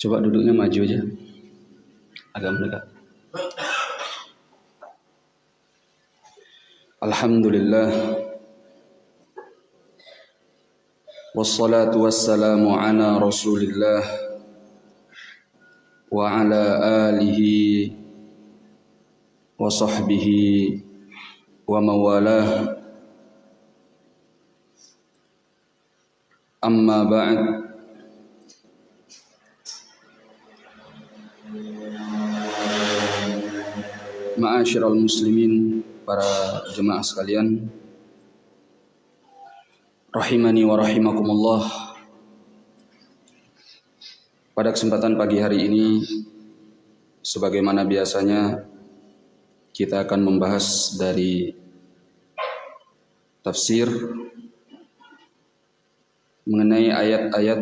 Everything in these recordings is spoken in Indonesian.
Coba duduknya maju aja. Agak mendekat. Alhamdulillah. Wassalatu wassalamu ala rasulillah wa ala alihi wa sahbihi wa mawalah amma ba'd Ma'asyiral muslimin para jemaah sekalian. Rahimani wa rahimakumullah. Pada kesempatan pagi hari ini sebagaimana biasanya kita akan membahas dari tafsir mengenai ayat-ayat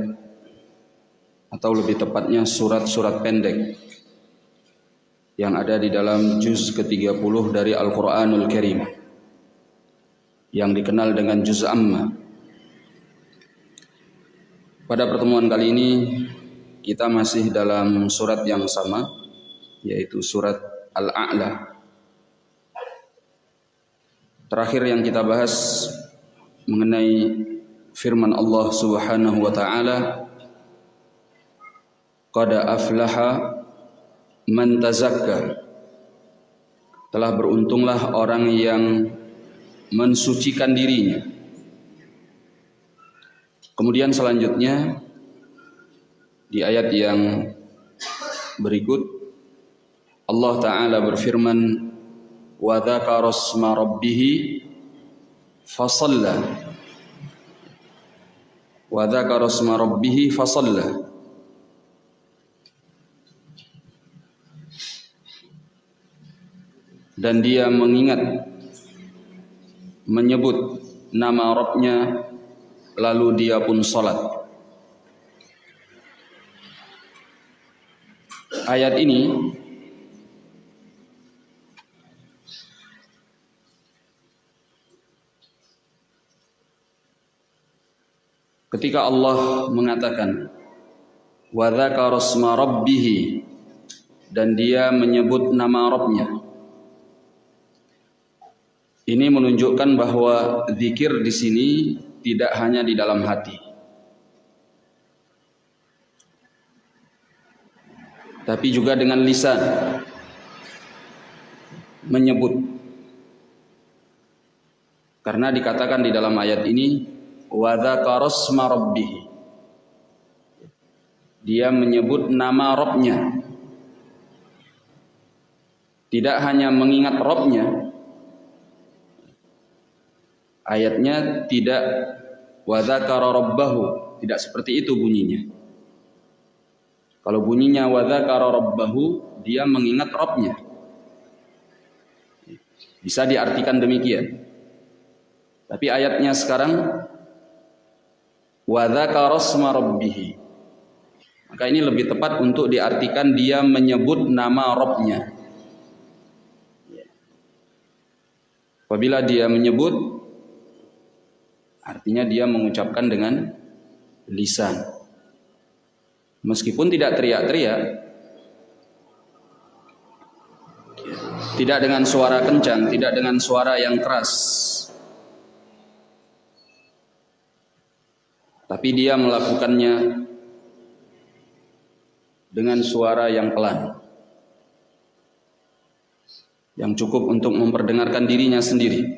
atau lebih tepatnya surat-surat pendek yang ada di dalam juz ke-30 dari Al-Qur'anul Karim yang dikenal dengan juz amma. Pada pertemuan kali ini kita masih dalam surat yang sama yaitu surat Al-A'la. Terakhir yang kita bahas mengenai firman Allah Subhanahu wa taala Qad aflaha man tazakka. Telah beruntunglah orang yang mensucikan dirinya. Kemudian selanjutnya di ayat yang berikut Allah taala berfirman wa dzakara asma rabbih fasalla. Wa dzakara asma rabbih fasalla dan dia mengingat menyebut nama Rabbnya lalu dia pun salat ayat ini Ketika Allah mengatakan wa dzakara rabbih dan dia menyebut nama Rabbnya. Ini menunjukkan bahwa zikir di sini tidak hanya di dalam hati. Tapi juga dengan lisan menyebut. Karena dikatakan di dalam ayat ini wa dzakarasma rabbih dia menyebut nama Robnya tidak hanya mengingat Robnya ayatnya tidak wa dzakara rabbahu tidak seperti itu bunyinya. Kalau bunyinya wa dzakara rabbahu dia mengingat Robnya bisa diartikan demikian. Tapi ayatnya sekarang wa dzakarasma rabbih maka ini lebih tepat untuk diartikan dia menyebut nama Robnya apabila dia menyebut artinya dia mengucapkan dengan lisan. Meskipun tidak teriak-teriak tidak dengan suara kencang tidak dengan suara yang keras tapi dia melakukannya dengan suara yang pelan yang cukup untuk memperdengarkan dirinya sendiri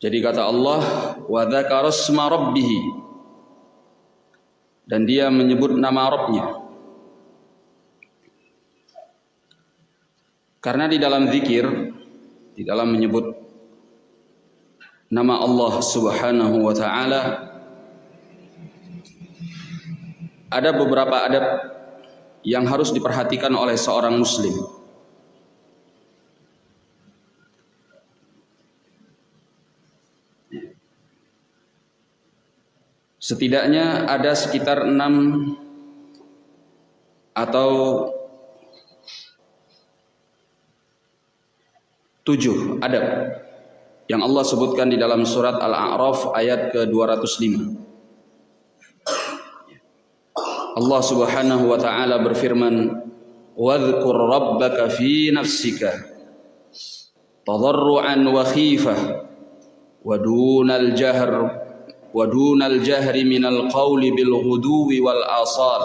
Jadi kata Allah wa dzakarasma rabbih dan dia menyebut nama Rabbnya Karena di dalam zikir, di dalam menyebut nama Allah Subhanahu wa taala ada beberapa adab yang harus diperhatikan oleh seorang muslim. Setidaknya ada sekitar enam atau tujuh adab yang Allah sebutkan di dalam surat Al-A'raf ayat ke-205. Allah Subhanahu wa taala berfirman, "Wadhkur rabbaka fi nafsika tadarruan wa khifah wa dunal jahr qawli bil ghuduwi wal asal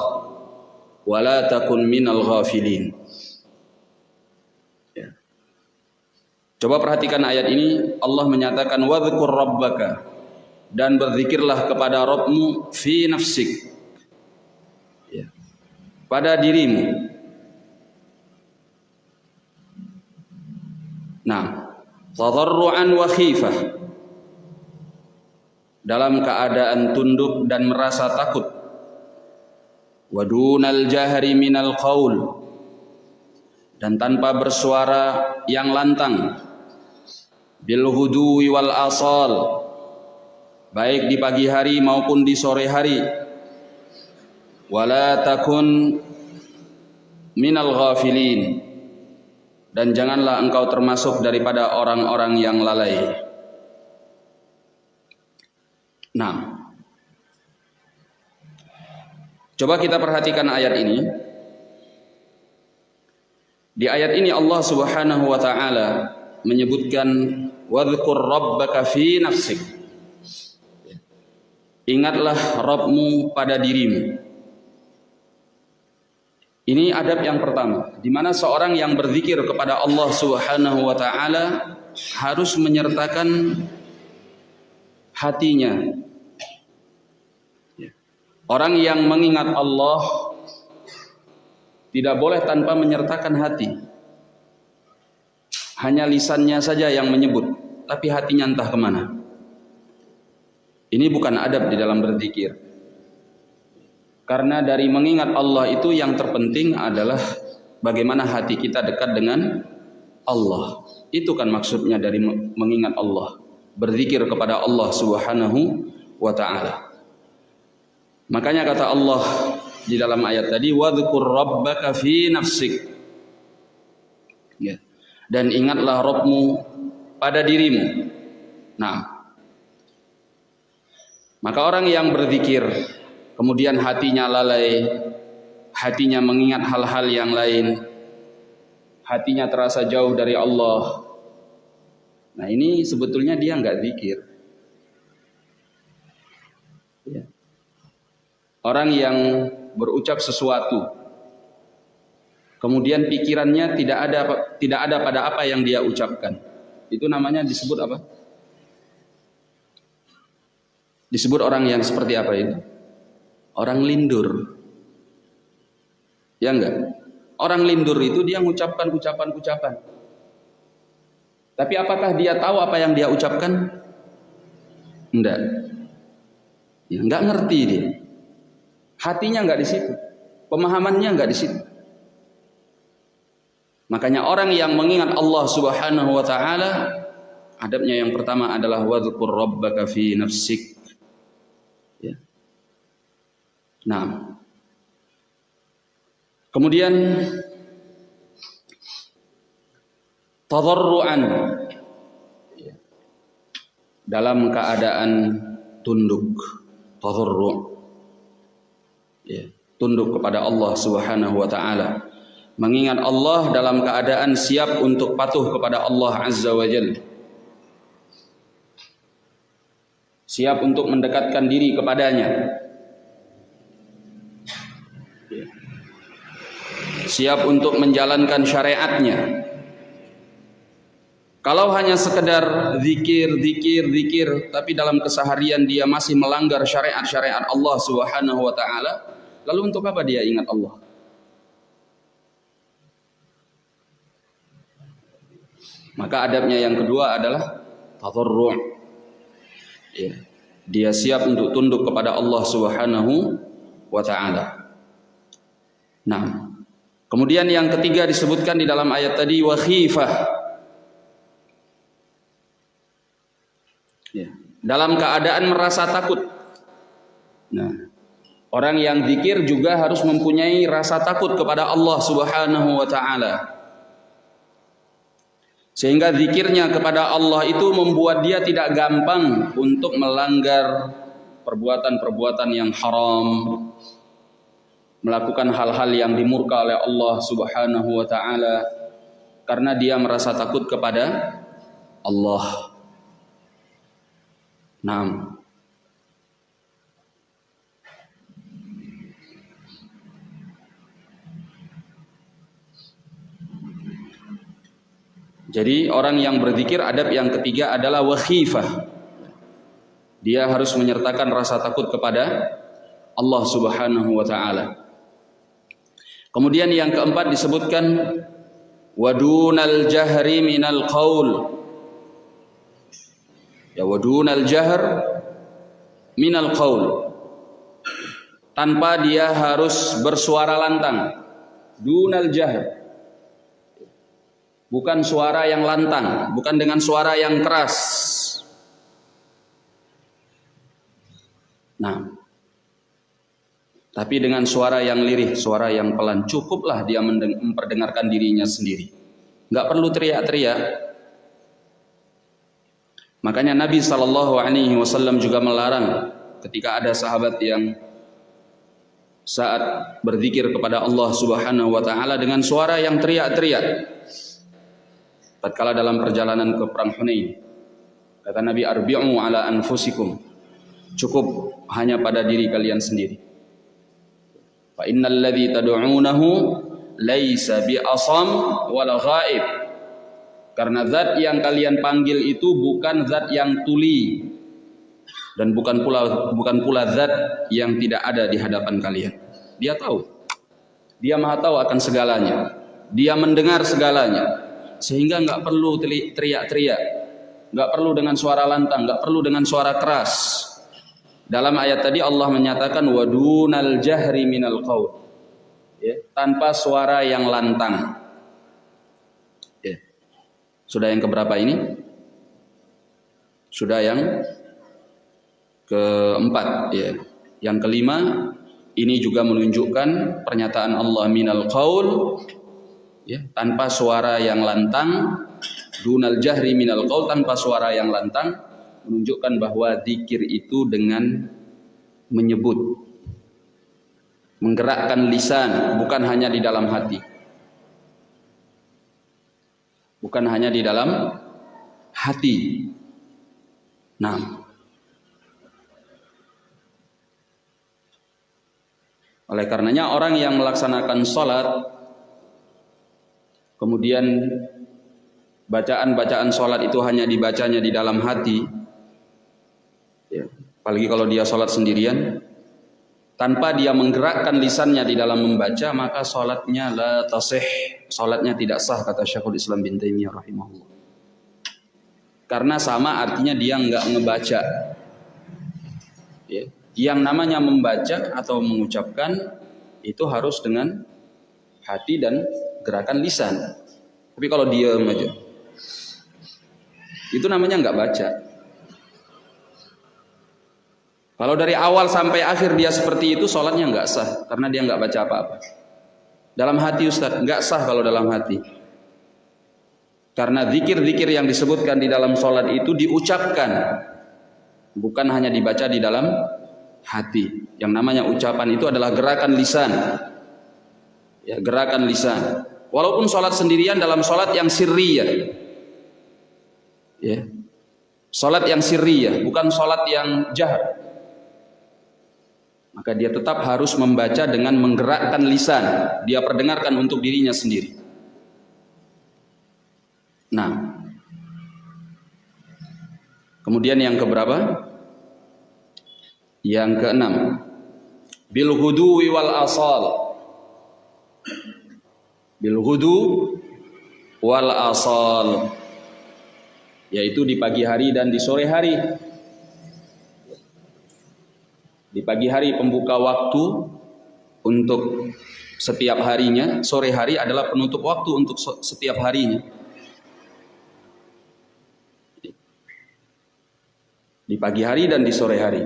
wa la takun minal ghafilin." Coba perhatikan ayat ini, Allah menyatakan wadhkur rabbaka dan berzikirlah kepada Rabbmu fi nafsik. Ya. Pada dirimu. Nah, tadarruan wa khifah. Dalam keadaan tunduk dan merasa takut. Wadunal jahri minal qaul. Dan tanpa bersuara yang lantang. Bil hudui wal asal. Baik di pagi hari maupun di sore hari. Wala takun minal ghafilin. Dan janganlah engkau termasuk daripada orang-orang yang lalai nah coba kita perhatikan ayat ini di ayat ini Allah Subhanahu wa taala menyebutkan wadhkur rabbaka fi nafsik. Ingatlah Rabbmu pada dirimu. Ini adab yang pertama, di mana seorang yang berzikir kepada Allah Subhanahu wa taala harus menyertakan hatinya. Orang yang mengingat Allah tidak boleh tanpa menyertakan hati. Hanya lisannya saja yang menyebut, tapi hatinya entah ke mana. Ini bukan adab di dalam berzikir. Karena dari mengingat Allah itu yang terpenting adalah bagaimana hati kita dekat dengan Allah. Itu kan maksudnya dari mengingat Allah. Berzikir kepada Allah subhanahu wa ta'ala. Makanya kata Allah di dalam ayat tadi wadhkur rabbaka fi nafsik ya. dan ingatlah Rabbmu pada dirimu nah maka orang yang berzikir kemudian hatinya lalai hatinya mengingat hal-hal yang lain hatinya terasa jauh dari Allah nah ini sebetulnya dia nggak zikir. Ya. orang yang berucap sesuatu kemudian pikirannya tidak ada tidak ada pada apa yang dia ucapkan. Itu namanya disebut apa? Disebut orang yang seperti apa itu? Orang lindur. Ya enggak orang lindur itu dia mengucapkan ucapan-ucapan tapi apakah dia tahu apa yang dia ucapkan enggak ya enggak ngerti dia Hatinya nggak di situ. Pemahamannya nggak di situ. Makanya orang yang mengingat Allah Subhanahu wa taala adabnya yang pertama adalah wadhkur rabbaka fi nafsik. Ya. Nah. Kemudian tadarruan dalam keadaan tunduk tadarru ya, tunduk kepada Allah Subhanahu wa taala. Mengingat Allah dalam keadaan siap untuk patuh kepada Allah Azza wa Jalla. Siap untuk mendekatkan diri kepadanya. Siap untuk menjalankan syariatnya. Kalau hanya sekedar zikir, zikir, zikir, tapi dalam keseharian dia masih melanggar syariat-syariat Allah Subhanahu wa taala, Lalu untuk apa dia ingat Allah? Maka adabnya yang kedua adalah tadarru'. Ya. Dia siap untuk tunduk kepada Allah Subhanahu wa taala. Nah, kemudian yang ketiga disebutkan di dalam ayat tadi wa khifah. Ya. Dalam keadaan merasa takut. Nah, Orang yang zikir juga harus mempunyai rasa takut kepada Allah Subhanahu wa taala. Sehingga zikirnya kepada Allah itu membuat dia tidak gampang untuk melanggar perbuatan-perbuatan yang haram, melakukan hal-hal yang dimurka oleh Allah Subhanahu wa taala karena dia merasa takut kepada Allah. Naam. Jadi orang yang berzikir adab yang ketiga adalah wakhifah. Dia harus menyertakan rasa takut kepada Allah Subhanahu wa taala. Kemudian yang keempat disebutkan wadunal jahri minal qaul. Ya wadunal jahr minal qaul. Tanpa dia harus bersuara lantang. Dunal jahr bukan suara yang lantang, bukan dengan suara yang keras. Nah, tapi dengan suara yang lirih, suara yang pelan, cukuplah dia memperdengarkan dirinya sendiri. Nggak perlu teriak-teriak. Makanya Nabi Shallallahu Alaihi Wasallam juga melarang ketika ada sahabat yang saat berzikir kepada Allah Subhanahu Wa Taala dengan suara yang teriak-teriak. Tatkala dalam perjalanan ke perang Hunain kata Nabi arbi'u ala anfusikum. Cukup hanya pada diri kalian sendiri. Fa innal ladzi tad'unahu laisa bi asam wala ghaib karena zat yang kalian panggil itu bukan zat yang tuli. Dan bukan pula bukan pula zat yang tidak ada di hadapan kalian. Dia tahu. Dia maha tahu akan segalanya. Dia mendengar segalanya. Sehingga nggak perlu teriak-teriak. Nggak perlu dengan suara lantang. Nggak perlu dengan suara keras. Dalam ayat tadi Allah menyatakan wadunal jahri minal qaul. Ya, tanpa suara yang lantang. Sudah yang keberapa ini? Sudah yang keempat ya. Yang kelima ini juga menunjukkan pernyataan Allah minal qaul ya, tanpa suara yang lantang. Dunal jahri minal qaul tanpa suara yang lantang menunjukkan bahwa zikir itu dengan menyebut menggerakkan lisan bukan hanya di dalam hati bukan hanya di dalam hati. Nah. Oleh karenanya orang yang melaksanakan sholat kemudian bacaan-bacaan sholat itu hanya dibacanya di dalam hati ya, apalagi kalau dia sholat sendirian tanpa dia menggerakkan lisannya di dalam membaca maka sholatnya la tasih sholatnya tidak sah kata Syekhul Islam bin Taimiyah rahimahullah karena sama artinya dia nggak ngebaca ya. yang namanya membaca atau mengucapkan itu harus dengan hati dan gerakan lisan. Tapi kalau diam aja, itu namanya nggak baca. Kalau dari awal sampai akhir dia seperti itu, sholatnya nggak sah karena dia nggak baca apa-apa. Dalam hati Ustaz, nggak sah kalau dalam hati. Karena zikir-zikir yang disebutkan di dalam sholat itu diucapkan, bukan hanya dibaca di dalam hati. Yang namanya ucapan itu adalah gerakan lisan. Ya, gerakan lisan. Walaupun sholat sendirian dalam sholat yang sirriyah. Ya. Sholat yang sirriyah, bukan sholat yang jahat. Maka dia tetap harus membaca dengan menggerakkan lisan. Dia perdengarkan untuk dirinya sendiri. Nah. Kemudian yang keberapa? Yang keenam. Bil huduwi wal asal bil hudu wal asal yaitu di pagi hari dan di sore hari di pagi hari pembuka waktu untuk setiap harinya sore hari adalah penutup waktu untuk setiap harinya. Di pagi hari dan di sore hari.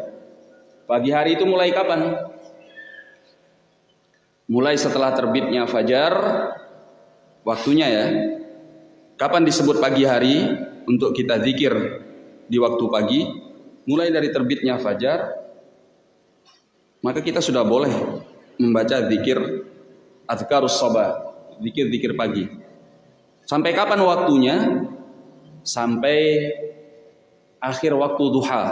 Pagi hari itu mulai kapan? Mulai setelah terbitnya fajar waktunya ya. Kapan disebut pagi hari untuk kita zikir di waktu pagi? Mulai dari terbitnya fajar, maka kita sudah boleh membaca zikir azkarus sabah, zikir-zikir pagi. Sampai kapan waktunya? Sampai akhir waktu duha.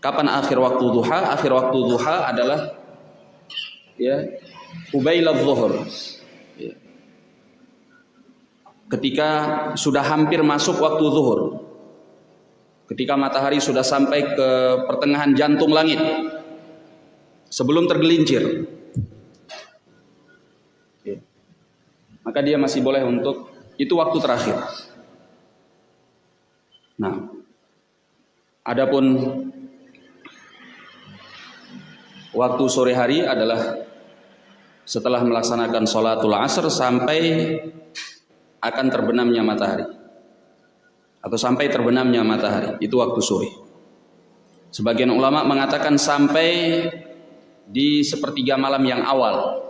Kapan akhir waktu duha? Akhir waktu duha adalah ya Ubailal zuhur. Ya. Ketika sudah hampir masuk waktu zuhur. Ketika matahari sudah sampai ke pertengahan jantung langit. Sebelum tergelincir. Ya. Maka dia masih boleh untuk itu waktu terakhir. Nah, adapun waktu sore hari adalah setelah melaksanakan sholatul asr sampai akan terbenamnya matahari atau sampai terbenamnya matahari itu waktu sore sebagian ulama mengatakan sampai di sepertiga malam yang awal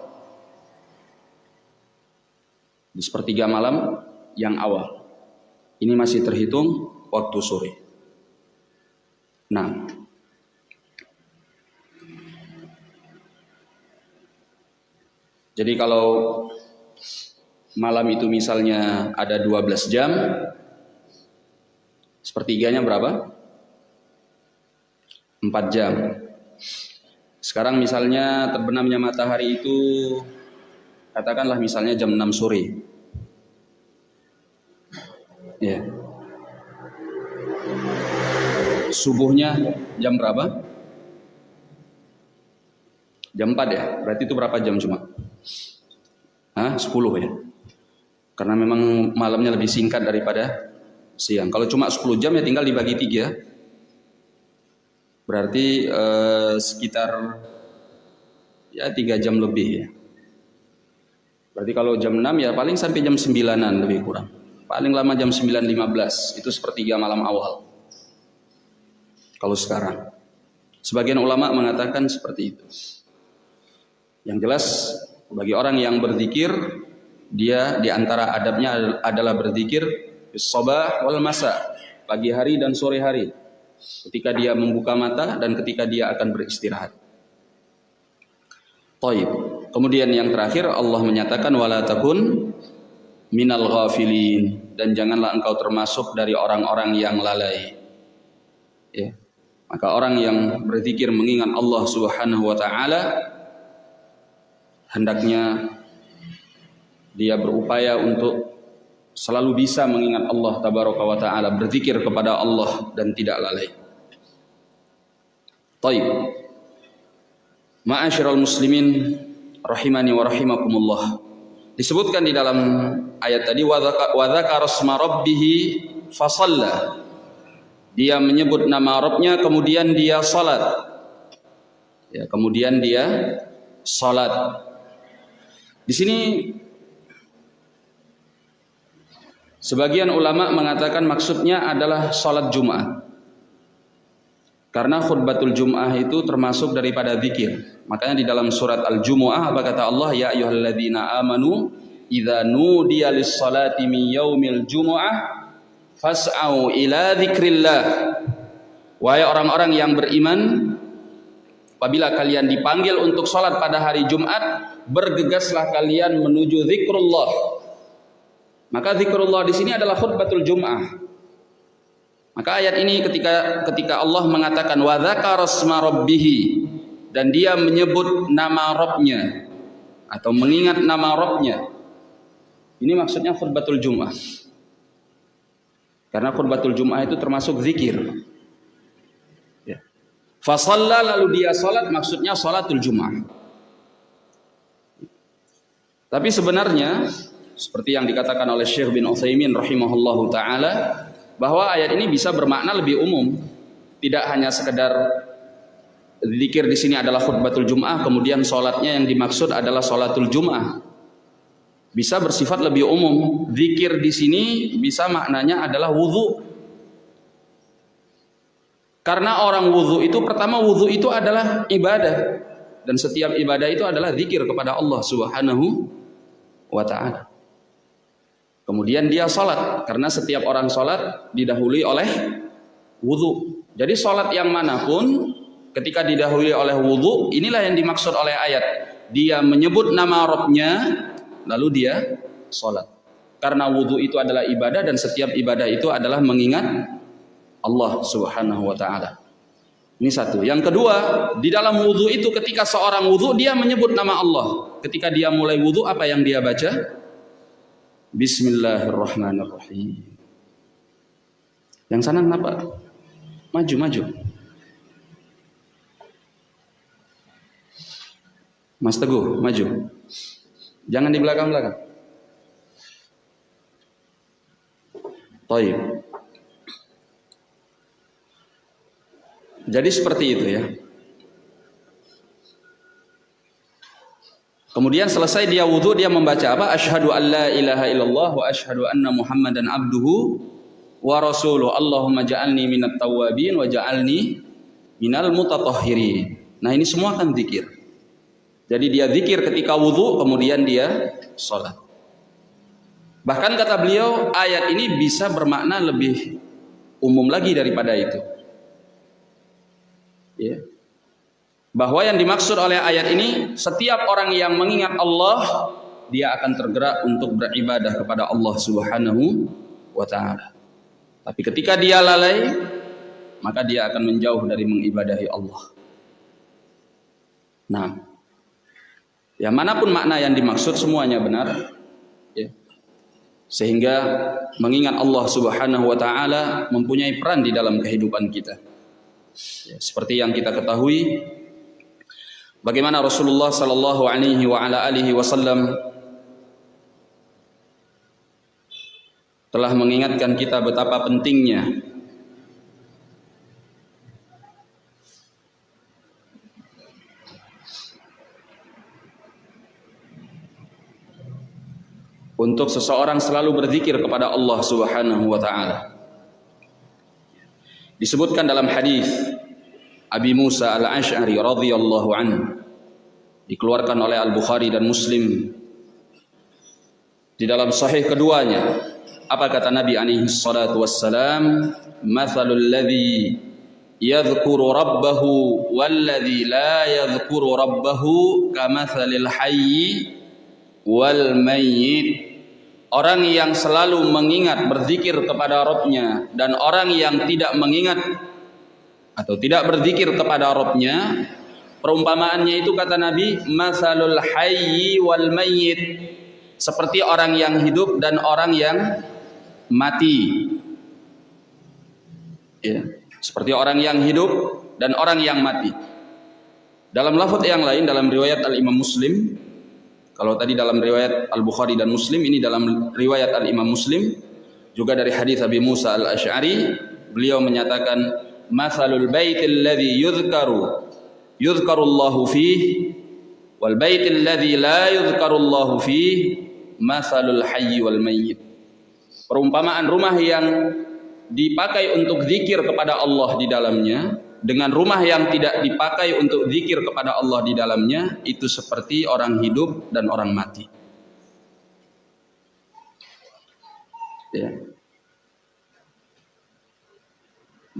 di sepertiga malam yang awal ini masih terhitung waktu sore nah Jadi kalau malam itu misalnya ada 12 jam, sepertiganya berapa? 4 jam. Sekarang misalnya terbenamnya matahari itu katakanlah misalnya jam 6 sore. Ya. Subuhnya jam berapa? Jam 4 ya. Berarti itu berapa jam cuma? Hah? 10 ya. Karena memang malamnya lebih singkat daripada siang. Kalau cuma 10 jam ya tinggal dibagi tiga. Berarti eh, sekitar ya tiga jam lebih ya. Berarti kalau jam 6 ya paling sampai jam 9-an lebih kurang. Paling lama jam 9.15 itu sepertiga malam awal. Kalau sekarang. Sebagian ulama mengatakan seperti itu. Yang jelas bagi orang yang berzikir, dia di antara adabnya adalah berzikir sabah wal masa, pagi hari dan sore hari. Ketika dia membuka mata dan ketika dia akan beristirahat. Taib. Kemudian yang terakhir Allah menyatakan wala takun minal ghafilin dan janganlah engkau termasuk dari orang-orang yang lalai. Ya. Maka orang yang berzikir mengingat Allah Subhanahu wa taala hendaknya dia berupaya untuk selalu bisa mengingat Allah tabaraka wa taala, berzikir kepada Allah dan tidak lalai. Taib. Ma'asyiral muslimin rahimani wa rahimakumullah. Disebutkan di dalam ayat tadi wa dzakara asma rabbih fasalla. Dia menyebut nama Rabbnya kemudian dia salat. Ya, kemudian dia salat. Di sini sebagian ulama mengatakan maksudnya adalah sholat Jumat. Karena khutbatul Jum'ah itu termasuk daripada zikir. Makanya di dalam surat Al-Jumu'ah apa kata Allah? Ya ayyuhalladzina amanu idza nudiya lis-salati min yaumil jumu'ah fas'au ila dzikrillah. Wahai orang-orang yang beriman, apabila kalian dipanggil untuk sholat pada hari Jumat, bergegaslah kalian menuju zikrullah. Maka zikrullah di sini adalah khutbatul Jum'ah. Maka ayat ini ketika ketika Allah mengatakan wa dzakara dan dia menyebut nama Rabbnya atau mengingat nama Rabbnya. Ini maksudnya khutbatul Jum'ah. Karena khutbatul Jum'ah itu termasuk zikir. Ya. Fasalla lalu dia salat maksudnya salatul Jum'ah. Tapi sebenarnya seperti yang dikatakan oleh Syekh bin Utsaimin rahimahullahu taala bahwa ayat ini bisa bermakna lebih umum. Tidak hanya sekedar zikir di sini adalah khutbatul Jum'ah, kemudian sholatnya yang dimaksud adalah sholatul Jum'ah. Bisa bersifat lebih umum. Zikir di sini bisa maknanya adalah wudhu. Karena orang wudhu itu pertama wudhu itu adalah ibadah dan setiap ibadah itu adalah zikir kepada Allah Subhanahu wa taala. Kemudian dia sholat karena setiap orang sholat didahului oleh wudhu. Jadi sholat yang mana pun ketika didahului oleh wudhu inilah yang dimaksud oleh ayat. Dia menyebut nama Robnya lalu dia sholat. Karena wudhu itu adalah ibadah dan setiap ibadah itu adalah mengingat Allah Subhanahu wa taala. Ini satu. Yang kedua, di dalam wudhu itu ketika seorang wudhu dia menyebut nama Allah. Ketika dia mulai wudhu apa yang dia baca? Bismillahirrahmanirrahim. Yang sana kenapa? Maju, maju. Mas Teguh, maju. Jangan di belakang-belakang. Taib. Jadi seperti itu ya. Kemudian selesai dia wudhu dia membaca apa? Ashhadu an la ilaha illallah wa ashhadu anna Muhammadan abduhu wa rasuluh. Allahumma ja'alni minat tawabin wa ja'alni minal mutatahhirin. Nah, ini semua kan zikir. Jadi dia zikir ketika wudhu, kemudian dia sholat. Bahkan kata beliau, ayat ini bisa bermakna lebih umum lagi daripada itu. Ya bahwa yang dimaksud oleh ayat ini setiap orang yang mengingat Allah dia akan tergerak untuk beribadah kepada Allah Subhanahu wa taala. Tapi ketika dia lalai maka dia akan menjauh dari mengibadahi Allah. Nah, ya mana pun makna yang dimaksud semuanya benar. Ya. Sehingga mengingat Allah Subhanahu wa taala mempunyai peran di dalam kehidupan kita. Ya, seperti yang kita ketahui Bagaimana Rasulullah sallallahu alaihi wa ala alihi wasallam telah mengingatkan kita betapa pentingnya untuk seseorang selalu berzikir kepada Allah Subhanahu wa taala. Disebutkan dalam hadis Abi Musa Al-Ash'ari radhiyallahu anhu dikeluarkan oleh Al-Bukhari dan Muslim. Di dalam sahih keduanya apa kata Nabi alaihi salatu wassalam? Mathalul ladzi yadhkuru rabbahu walladzi la yadhkuru rabbahu kamathalil hayyi wal mayyit. Orang yang selalu mengingat berzikir kepada Rabbnya dan orang yang tidak mengingat atau tidak berzikir kepada Robnya perumpamaannya itu kata Nabi masalul hayyi wal mayyit. Seperti orang yang hidup dan orang yang mati. Ya seperti orang yang hidup dan orang yang mati. Dalam lafaz yang lain dalam riwayat Al Imam Muslim kalau tadi dalam riwayat Al Bukhari dan Muslim ini dalam riwayat Al Imam Muslim juga dari hadis Abi Musa Al Ash'ari beliau menyatakan mathalul baitil ladzi yudhkaru yudhkarullahu fihi wal baitil ladzi la yudhkarullahu fihi mathalul hayyi wal mayyit. Perumpamaan rumah yang dipakai untuk zikir kepada Allah di dalamnya dengan rumah yang tidak dipakai untuk zikir kepada Allah di dalamnya itu seperti orang hidup dan orang mati. Ya.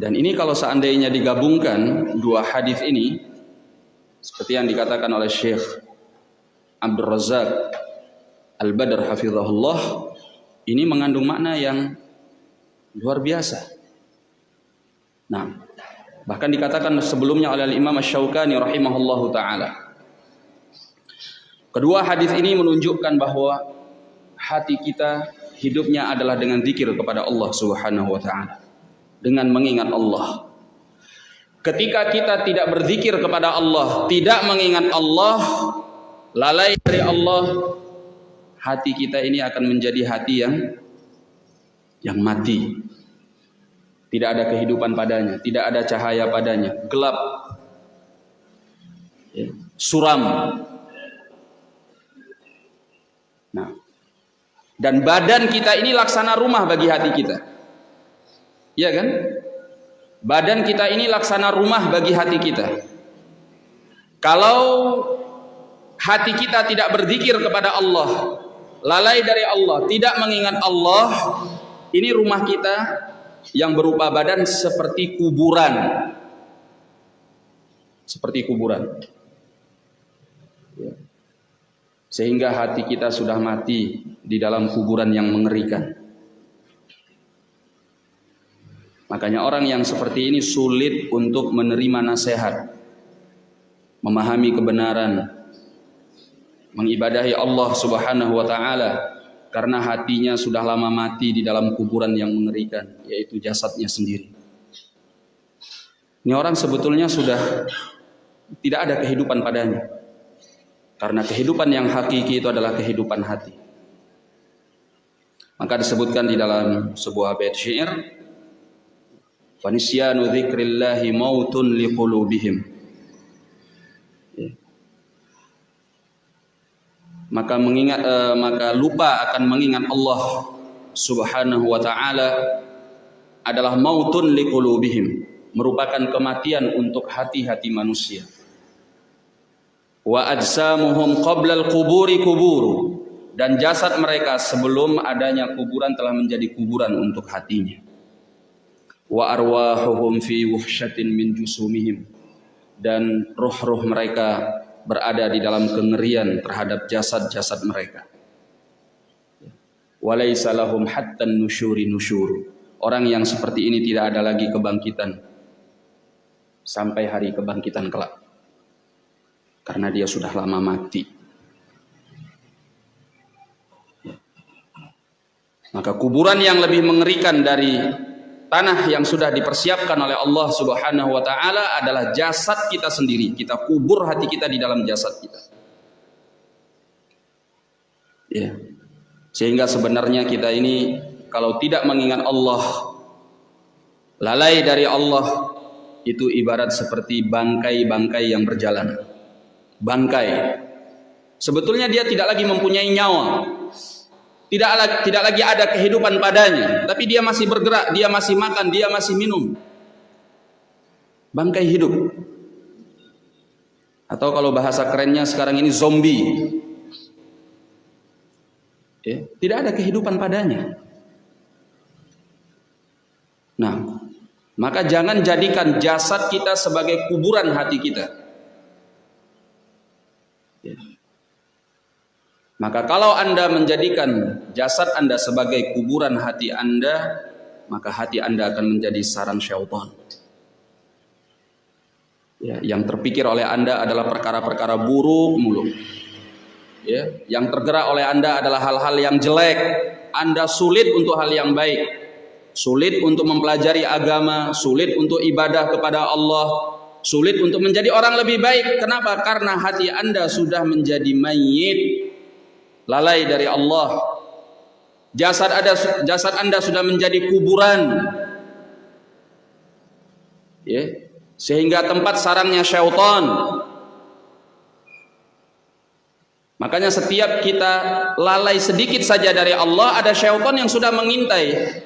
Dan ini kalau seandainya digabungkan dua hadis ini seperti yang dikatakan oleh Syekh Abdul Razak Al-Badr hafizahullah ini mengandung makna yang luar biasa. Nah, bahkan dikatakan sebelumnya oleh Imam Asy-Syaukani rahimahullahu taala. Kedua hadis ini menunjukkan bahwa hati kita hidupnya adalah dengan zikir kepada Allah Subhanahu wa taala dengan mengingat Allah. Ketika kita tidak berzikir kepada Allah, tidak mengingat Allah, lalai dari Allah, hati kita ini akan menjadi hati yang yang mati. Tidak ada kehidupan padanya, tidak ada cahaya padanya, gelap, ya, suram. Nah, dan badan kita ini laksana rumah bagi hati kita. Iya kan? Badan kita ini laksana rumah bagi hati kita. Kalau hati kita tidak berzikir kepada Allah, lalai dari Allah, tidak mengingat Allah, ini rumah kita yang berupa badan seperti kuburan. Seperti kuburan. Ya. Sehingga hati kita sudah mati di dalam kuburan yang mengerikan. Makanya orang yang seperti ini sulit untuk menerima nasihat, memahami kebenaran, mengibadahi Allah Subhanahu wa taala karena hatinya sudah lama mati di dalam kuburan yang mengerikan, yaitu jasadnya sendiri. Ini orang sebetulnya sudah tidak ada kehidupan padanya. Karena kehidupan yang hakiki itu adalah kehidupan hati. Maka disebutkan di dalam sebuah bait syair Fanisyanu dzikrillahi mautun liqulubihim. Ya. Maka mengingat uh, maka lupa akan mengingat Allah Subhanahu wa taala adalah mautun liqulubihim, merupakan kematian untuk hati-hati manusia. Wa ajsamuhum qabla al-quburi kuburu dan jasad mereka sebelum adanya kuburan telah menjadi kuburan untuk hatinya wa arwahuhum fi wuhsyatin min jusumihim. Dan roh-roh mereka berada di dalam kengerian terhadap jasad-jasad mereka. Walaysa lahum hatta nusyuri nusyuru orang yang seperti ini tidak ada lagi kebangkitan sampai hari kebangkitan kelak. Karena dia sudah lama mati. Maka kuburan yang lebih mengerikan dari tanah yang sudah dipersiapkan oleh Allah Subhanahu wa taala adalah jasad kita sendiri. Kita kubur hati kita di dalam jasad kita. Ya. Sehingga sebenarnya kita ini kalau tidak mengingat Allah lalai dari Allah itu ibarat seperti bangkai-bangkai yang berjalan. Bangkai. Sebetulnya dia tidak lagi mempunyai nyawa, tidak tidak lagi ada kehidupan padanya, tapi dia masih bergerak, dia masih makan, dia masih minum. Bangkai hidup. Atau kalau bahasa kerennya sekarang ini zombie. Ya, tidak ada kehidupan padanya. Nah, maka jangan jadikan jasad kita sebagai kuburan hati kita. Ya. Maka kalau Anda menjadikan jasad Anda sebagai kuburan hati Anda, maka hati Anda akan menjadi sarang syaitan. Ya, yang terpikir oleh Anda adalah perkara-perkara buruk mulu. Ya, yang tergerak oleh Anda adalah hal-hal yang jelek. Anda sulit untuk hal yang baik. Sulit untuk mempelajari agama, sulit untuk ibadah kepada Allah, sulit untuk menjadi orang lebih baik. Kenapa? Karena hati Anda sudah menjadi mayit lalai dari Allah. Jasad ada jasad Anda sudah menjadi kuburan. Ya, sehingga tempat sarangnya syaitan. Makanya setiap kita lalai sedikit saja dari Allah, ada syaitan yang sudah mengintai.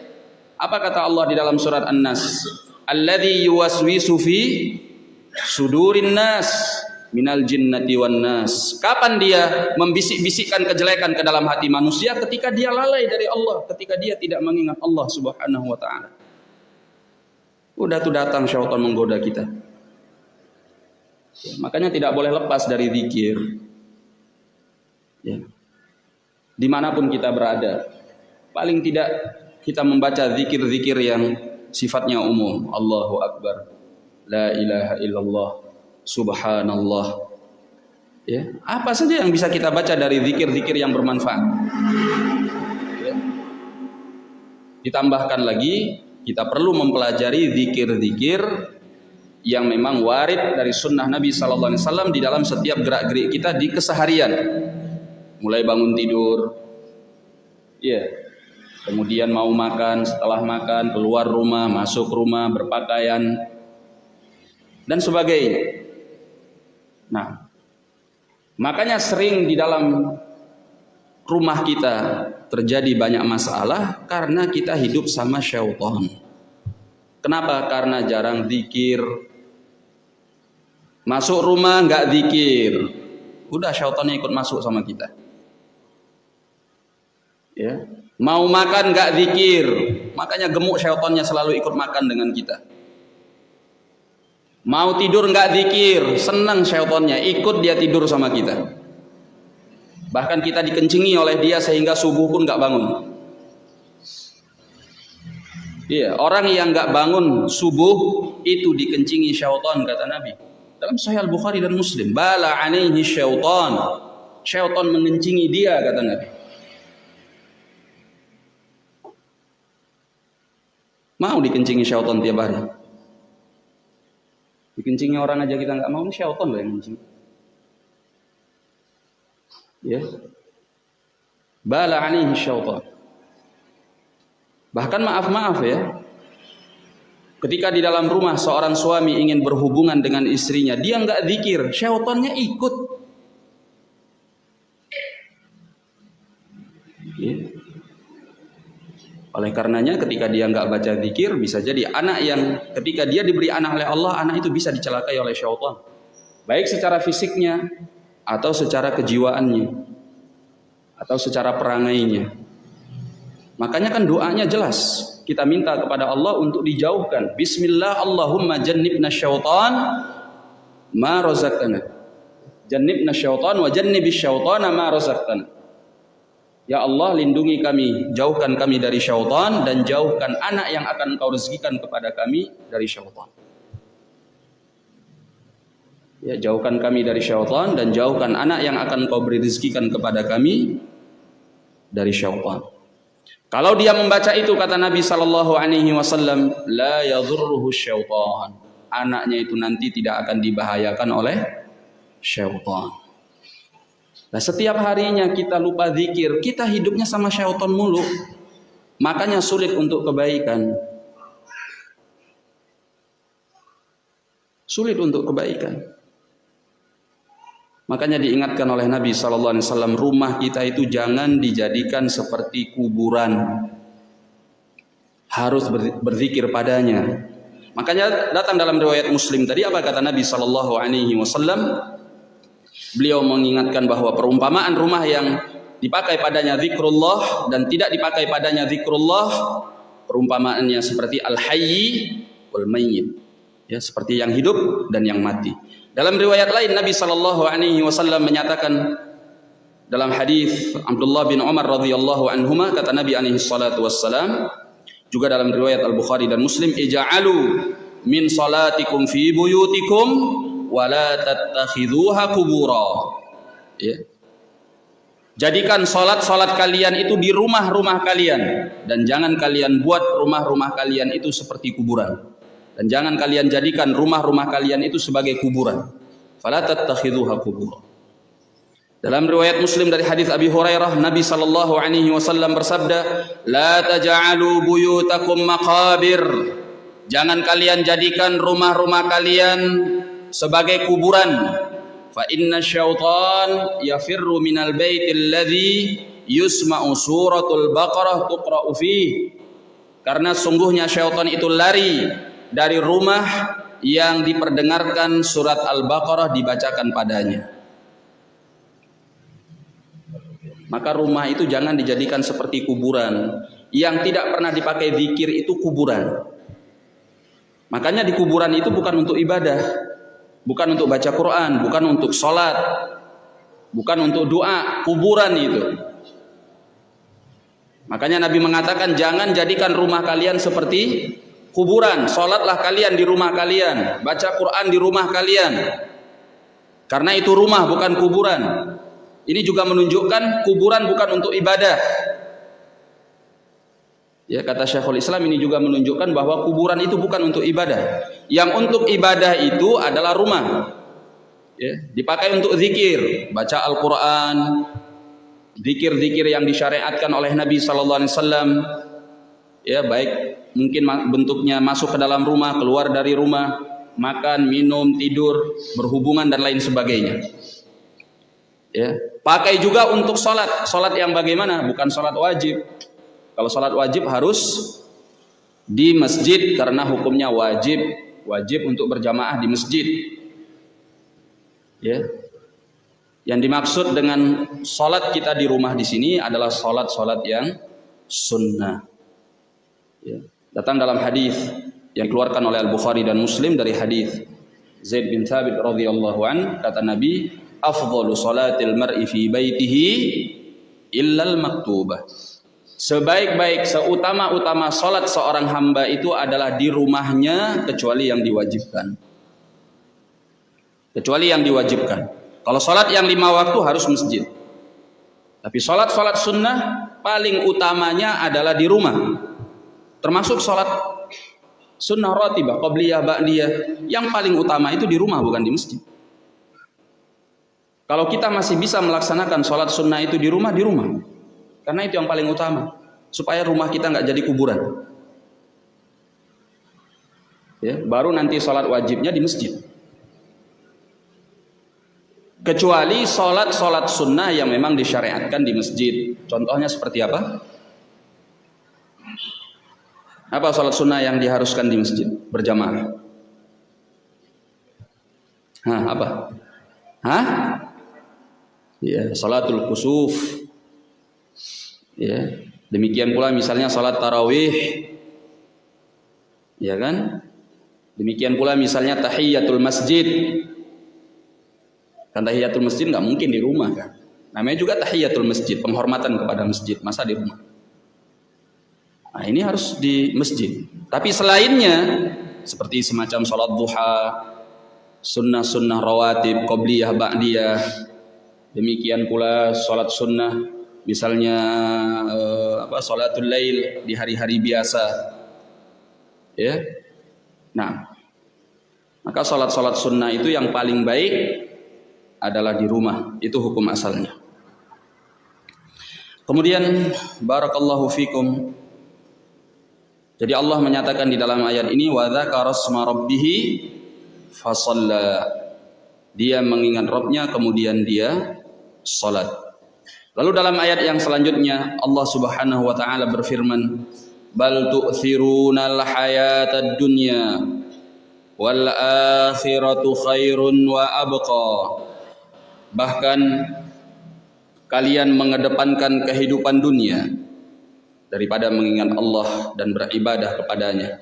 Apa kata Allah di dalam surat An-Nas? Alladhi yuwaswisu fi sudurin nas minal jinnati wan nas. Kapan dia membisik-bisikkan kejelekan ke dalam hati manusia ketika dia lalai dari Allah, ketika dia tidak mengingat Allah Subhanahu wa taala. Udah tuh datang syaitan menggoda kita. Ya, makanya tidak boleh lepas dari zikir. Ya. Di mana pun kita berada, paling tidak kita membaca zikir-zikir yang sifatnya umum. Allahu Akbar, La ilaha illallah, Subhanallah. Ya, apa saja yang bisa kita baca dari zikir-zikir yang bermanfaat. Ya. Ditambahkan lagi, kita perlu mempelajari zikir-zikir yang memang warid dari sunnah Nabi Sallallahu Alaihi Wasallam di dalam setiap gerak-gerik kita di keseharian. Mulai bangun tidur, ya, kemudian mau makan, setelah makan, keluar rumah, masuk rumah, berpakaian, dan sebagainya. Nah, makanya sering di dalam rumah kita terjadi banyak masalah karena kita hidup sama syaitan. Kenapa? Karena jarang zikir. Masuk rumah nggak zikir. Udah syaitannya ikut masuk sama kita. Ya. Mau makan nggak zikir, makanya gemuk syaitannya selalu ikut makan dengan kita. Mau tidur nggak zikir, senang syaitannya ikut dia tidur sama kita. Bahkan kita dikencingi oleh dia sehingga subuh pun nggak bangun. Iya, orang yang nggak bangun subuh itu dikencingi syaitan kata Nabi. Dalam Sahih Al-Bukhari dan Muslim, bala alaihi syaitan. Syaitan mengencingi dia kata Nabi. Mau dikencingi syaitan tiap hari. Dikencingi orang aja kita nggak mau, syaitan loh yang kencing. Ya. Bala alaihi syaitan. Bahkan maaf-maaf ya. Ketika di dalam rumah seorang suami ingin berhubungan dengan istrinya, dia nggak zikir, syaitannya ikut. Ya. Oleh karenanya ketika dia nggak baca zikir bisa jadi anak yang ketika dia diberi anak oleh Allah anak itu bisa dicelakai oleh syaitan. Baik secara fisiknya atau secara kejiwaannya atau secara perangainya. Makanya kan doanya jelas. Kita minta kepada Allah untuk dijauhkan. Bismillah Allahumma jannibna syaitan ma razaqtana. Jannibna syaitan wa jannibis syaitana ma razaqtana. Ya Allah lindungi kami, jauhkan kami dari syaitan dan jauhkan anak yang akan engkau rezekikan kepada kami dari syaitan. Ya, jauhkan kami dari syaitan dan jauhkan anak yang akan engkau beri rezekikan kepada kami dari syaitan. Kalau dia membaca itu kata Nabi sallallahu alaihi wasallam, la yadhurruhu syaitan. Anaknya itu nanti tidak akan dibahayakan oleh syaitan. Nah setiap harinya kita lupa zikir, kita hidupnya sama syaitan mulu. Makanya sulit untuk kebaikan. Sulit untuk kebaikan. Makanya diingatkan oleh Nabi Wasallam rumah kita itu jangan dijadikan seperti kuburan. Harus berzikir padanya. Makanya datang dalam riwayat Muslim tadi apa kata Nabi Sallallahu Alaihi Wasallam? Beliau mengingatkan bahwa perumpamaan rumah yang dipakai padanya zikrullah dan tidak dipakai padanya zikrullah perumpamaannya seperti al-hayyi wal mayyit. Ya seperti yang hidup dan yang mati. Dalam riwayat lain Nabi sallallahu alaihi wasallam menyatakan dalam hadis Abdullah bin Umar radhiyallahu anhuma kata Nabi alaihi salatu wassalam juga dalam riwayat Al-Bukhari dan Muslim ija'alu min salatikum fi buyutikum wala tattakhidhuha kubura. Ya. Jadikan salat-salat kalian itu di rumah-rumah kalian dan jangan kalian buat rumah-rumah kalian itu seperti kuburan. Dan jangan kalian jadikan rumah-rumah kalian itu sebagai kuburan. Fala tattakhidhuha kubura. Dalam riwayat Muslim dari hadis Abi Hurairah, Nabi sallallahu alaihi wasallam bersabda, "La taj'alu buyutakum maqabir." Jangan kalian jadikan rumah-rumah kalian sebagai kuburan. Fa inna syaitan yafirru minal baitil ladzi yusma'u suratul baqarah tuqra'u fi karena sungguhnya syaitan itu lari dari rumah yang diperdengarkan surat al-baqarah dibacakan padanya. Maka rumah itu jangan dijadikan seperti kuburan. Yang tidak pernah dipakai zikir itu kuburan. Makanya di kuburan itu bukan untuk ibadah bukan untuk baca Quran, bukan untuk sholat, bukan untuk doa, kuburan itu. Makanya Nabi mengatakan jangan jadikan rumah kalian seperti kuburan. Sholatlah kalian di rumah kalian, baca Quran di rumah kalian. Karena itu rumah bukan kuburan. Ini juga menunjukkan kuburan bukan untuk ibadah. Ya kata Syekhul Islam ini juga menunjukkan bahwa kuburan itu bukan untuk ibadah. Yang untuk ibadah itu adalah rumah. Ya, dipakai untuk zikir, baca Al-Qur'an, zikir-zikir yang disyariatkan oleh Nabi sallallahu alaihi wasallam. Ya, baik mungkin bentuknya masuk ke dalam rumah, keluar dari rumah, makan, minum, tidur, berhubungan dan lain sebagainya. Ya, pakai juga untuk salat. Salat yang bagaimana? Bukan salat wajib kalau sholat wajib harus di masjid karena hukumnya wajib, wajib untuk berjamaah di masjid. Ya. Yang dimaksud dengan sholat kita di rumah di sini adalah sholat-sholat yang sunnah. Ya. Datang dalam hadis yang dikeluarkan oleh Al Bukhari dan Muslim dari hadis Zaid bin Thabit radhiyallahu an kata Nabi, "Afdalu salatil mar'i fi baitihi illal maktubah." Sebaik-baik, seutama-utama salat seorang hamba itu adalah di rumahnya kecuali yang diwajibkan. Kecuali yang diwajibkan. Kalau sholat yang lima waktu harus masjid. Tapi sholat-sholat sunnah paling utamanya adalah di rumah. Termasuk sholat sunnah rotibah, qobliyah, ba'diyah. Yang paling utama itu di rumah bukan di masjid. Kalau kita masih bisa melaksanakan sholat sunnah itu di rumah, di rumah. Karena itu yang paling utama. Supaya rumah kita nggak jadi kuburan. Ya, baru nanti sholat wajibnya di masjid kecuali sholat-sholat sunnah yang memang disyariatkan di masjid. Contohnya seperti apa? Apa sholat sunnah yang diharuskan di masjid berjamaah? Hah, apa? Hah? Ya, sholatul khusuf. Ya, demikian pula misalnya sholat tarawih. Ya kan? Demikian pula misalnya tahiyatul masjid dan tahiyatul masjid nggak mungkin di rumah kan. Namanya juga tahiyatul masjid, penghormatan kepada masjid, masa di rumah. Nah, ini harus di masjid. Tapi selainnya seperti semacam sholat duha, sunnah-sunnah rawatib, qobliyah, ba'diyah, demikian pula sholat sunnah, misalnya eh, apa sholatul lail di hari-hari biasa, ya. Nah, maka sholat-sholat sunnah itu yang paling baik adalah di rumah. Itu hukum asalnya. Kemudian barakallahu fikum. Jadi Allah menyatakan di dalam ayat ini wa dzakara rabbih fasalla. Dia mengingat Rabbnya kemudian dia salat. Lalu dalam ayat yang selanjutnya Allah Subhanahu wa taala berfirman, "Bal tu'thirunal hayatad dunya wal akhiratu khairun wa abqa." bahkan kalian mengedepankan kehidupan dunia daripada mengingat Allah dan beribadah kepadanya.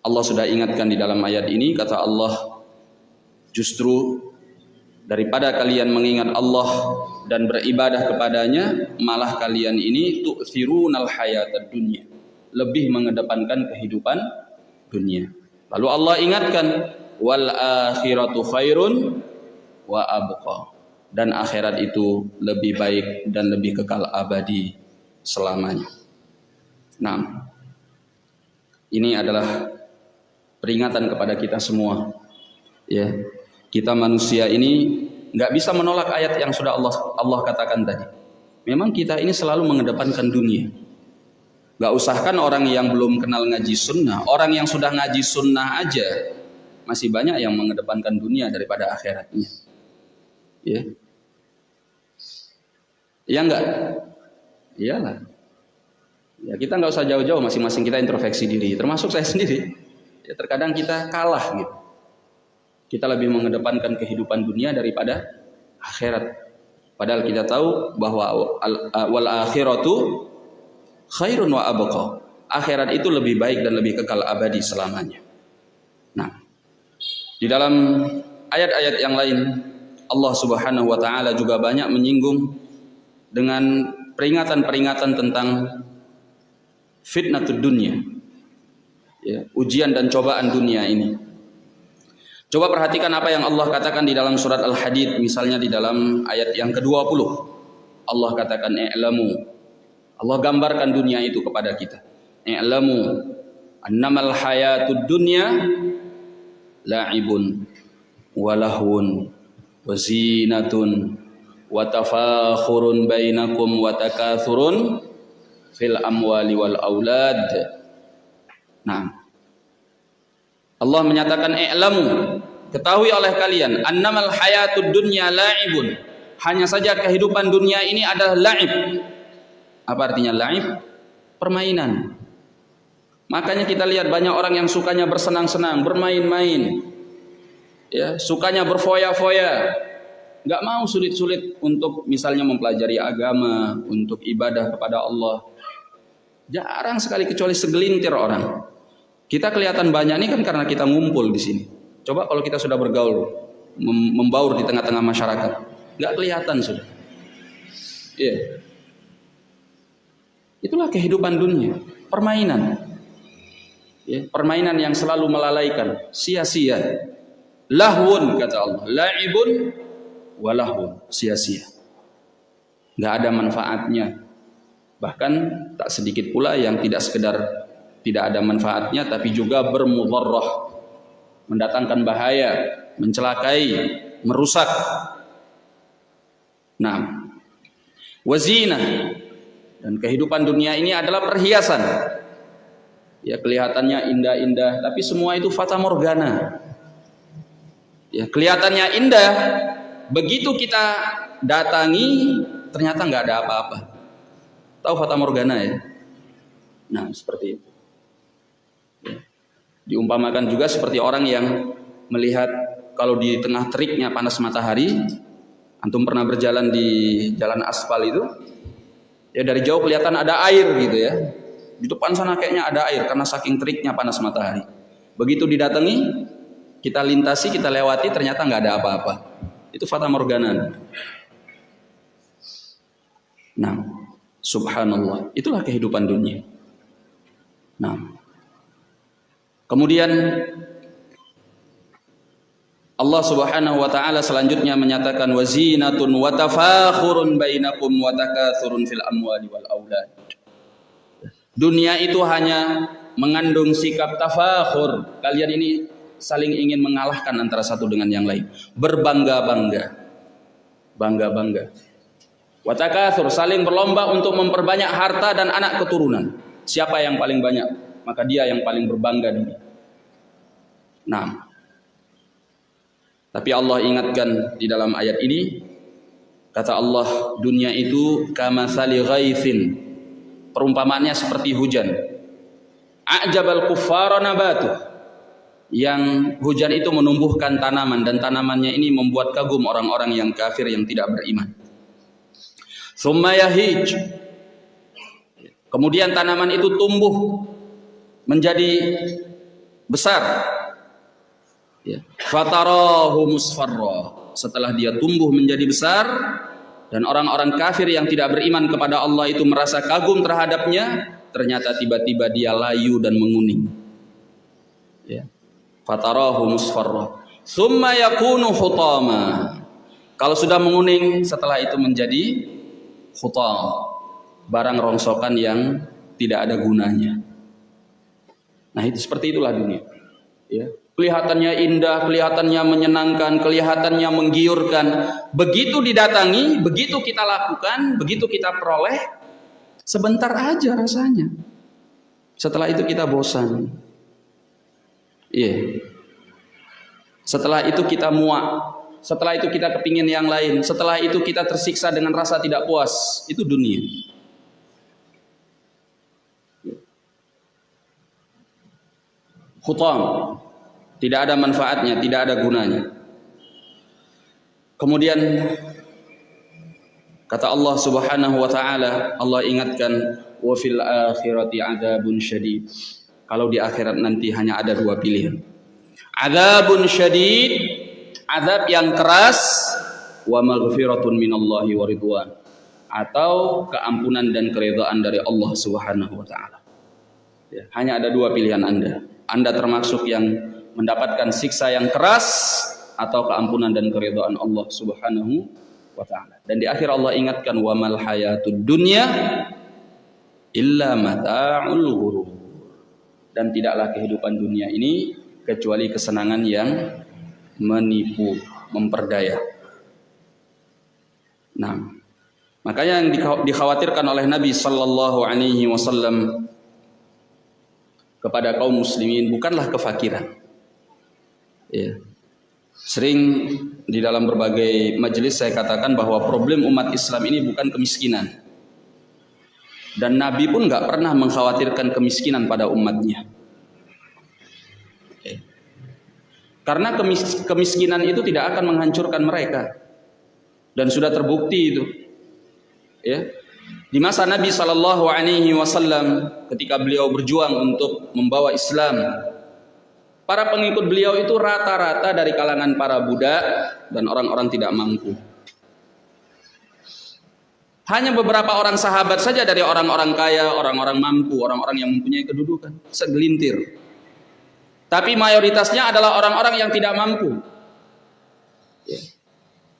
Allah sudah ingatkan di dalam ayat ini kata Allah justru daripada kalian mengingat Allah dan beribadah kepadanya malah kalian ini tu'thirunal hayatad dunya lebih mengedepankan kehidupan dunia. Lalu Allah ingatkan wal akhiratu khairun wa abqa dan akhirat itu lebih baik dan lebih kekal abadi selamanya. Nah, ini adalah peringatan kepada kita semua. Ya, kita manusia ini nggak bisa menolak ayat yang sudah Allah Allah katakan tadi. Memang kita ini selalu mengedepankan dunia. Gak usahkan orang yang belum kenal ngaji sunnah, orang yang sudah ngaji sunnah aja masih banyak yang mengedepankan dunia daripada akhiratnya. Ya. Iya enggak? Iyalah. Ya kita nggak usah jauh-jauh, masing-masing kita introspeksi diri, termasuk saya sendiri. Ya terkadang kita kalah gitu. Kita lebih mengedepankan kehidupan dunia daripada akhirat. Padahal kita tahu bahwa wal akhiratu khairun wa abqa. Akhirat itu lebih baik dan lebih kekal abadi selamanya. Nah, di dalam ayat-ayat yang lain Allah Subhanahu wa taala juga banyak menyinggung dengan peringatan-peringatan tentang fitnatud dunia. Ya, ujian dan cobaan dunia ini. Coba perhatikan apa yang Allah katakan di dalam surat Al-Hadid misalnya di dalam ayat yang ke-20. Allah katakan i'lamu. Allah gambarkan dunia itu kepada kita. I'lamu annamal hayatud dunya la'ibun walahun wazinatun wa tafakhurun bainakum wa takathurun fil amwali wal aulad. Nah. Allah menyatakan i'lamu. Ketahui oleh kalian annamal hayatud dunya la'ibun. Hanya saja kehidupan dunia ini adalah la'ib. Apa artinya la'ib? Permainan. Makanya kita lihat banyak orang yang sukanya bersenang-senang bermain-main. Ya sukanya berfoya-foya. Nggak mau sulit-sulit untuk misalnya mempelajari agama, untuk ibadah kepada Allah. Jarang sekali kecuali segelintir orang. Kita kelihatan banyak ini kan karena kita ngumpul di sini. Coba kalau kita sudah bergaul, membaur di tengah-tengah masyarakat, nggak kelihatan sudah. Iya. Yeah. Itulah kehidupan dunia, permainan. Ya, permainan yang selalu melalaikan, sia-sia. Lahun kata Allah, laibun walahun, sia-sia. Nggak ada manfaatnya. Bahkan tak sedikit pula yang tidak sekedar tidak ada manfaatnya tapi juga bermudarrah. Mendatangkan bahaya, mencelakai, merusak. Nah, wazina dan kehidupan dunia ini adalah perhiasan. Ya kelihatannya indah-indah, tapi semua itu fata morgana. Ya kelihatannya indah, begitu kita datangi ternyata nggak ada apa-apa. Tahu fata morgana ya? Nah seperti itu. Diumpamakan juga seperti orang yang melihat kalau di tengah teriknya panas matahari, antum pernah berjalan di jalan aspal itu, ya dari jauh kelihatan ada air gitu ya. Di depan sana kayaknya ada air karena saking teriknya panas matahari. Begitu didatangi, kita lintasi, kita lewati, ternyata nggak ada apa-apa. Itu fata morgana. Nah, subhanallah, itulah kehidupan dunia. Nah, kemudian Allah Subhanahu wa taala selanjutnya menyatakan wazinatun wa tafakhurun bainakum wa takathurun fil amwali wal aulad. Dunia itu hanya mengandung sikap tafakhur. Kalian ini saling ingin mengalahkan antara satu dengan yang lain. Berbangga-bangga. Bangga-bangga. Wa takathur saling berlomba untuk memperbanyak harta dan anak keturunan. Siapa yang paling banyak? Maka dia yang paling berbangga dunia. Nah, tapi Allah ingatkan di dalam ayat ini kata Allah dunia itu kama sali ghaithin. Perumpamaannya seperti hujan. A'jabal kuffara nabatu. Yang hujan itu menumbuhkan tanaman dan tanamannya ini membuat kagum orang-orang yang kafir yang tidak beriman. Summa yahij. Kemudian tanaman itu tumbuh menjadi besar. Ya. musfarra. Setelah dia tumbuh menjadi besar dan orang-orang kafir yang tidak beriman kepada Allah itu merasa kagum terhadapnya ternyata tiba-tiba dia layu dan menguning. Ya. Musfarra. Summa yakunu hutama kalau sudah menguning setelah itu menjadi hutam barang rongsokan yang tidak ada gunanya nah itu seperti itulah dunia ya kelihatannya indah, kelihatannya menyenangkan, kelihatannya menggiurkan. Begitu didatangi, begitu kita lakukan, begitu kita peroleh, sebentar aja rasanya. Setelah itu kita bosan. Iya. Yeah. Setelah itu kita muak. Setelah itu kita kepingin yang lain. Setelah itu kita tersiksa dengan rasa tidak puas. Itu dunia. Khutam tidak ada manfaatnya, tidak ada gunanya. Kemudian kata Allah Subhanahu wa taala, Allah ingatkan wa fil akhirati adzabun syadid. Kalau di akhirat nanti hanya ada dua pilihan. Adzabun syadid, azab yang keras wa maghfiratun minallahi wa ridwan atau keampunan dan keridhaan dari Allah Subhanahu wa taala. Ya, hanya ada dua pilihan Anda. Anda termasuk yang mendapatkan siksa yang keras atau keampunan dan keridhaan Allah Subhanahu wa taala. Dan di akhir Allah ingatkan wa mal hayatud dunya illa mata'ul ghurur. Dan tidaklah kehidupan dunia ini kecuali kesenangan yang menipu, memperdaya. Nah, makanya yang dikhawatirkan oleh Nabi sallallahu alaihi wasallam kepada kaum muslimin bukanlah kefakiran Ya. Sering di dalam berbagai majelis saya katakan bahwa problem umat Islam ini bukan kemiskinan. Dan Nabi pun nggak pernah mengkhawatirkan kemiskinan pada umatnya. Ya. Karena kemis kemiskinan itu tidak akan menghancurkan mereka. dan sudah terbukti itu. Ya. Di masa Nabi Shallallahu Alaihi Wasallam ketika beliau berjuang untuk membawa Islam, para pengikut beliau itu rata-rata dari kalangan para budak dan orang-orang tidak mampu. Hanya beberapa orang sahabat saja dari orang-orang kaya, orang-orang mampu, orang-orang yang mempunyai kedudukan, segelintir. Tapi mayoritasnya adalah orang-orang yang tidak mampu. Ya.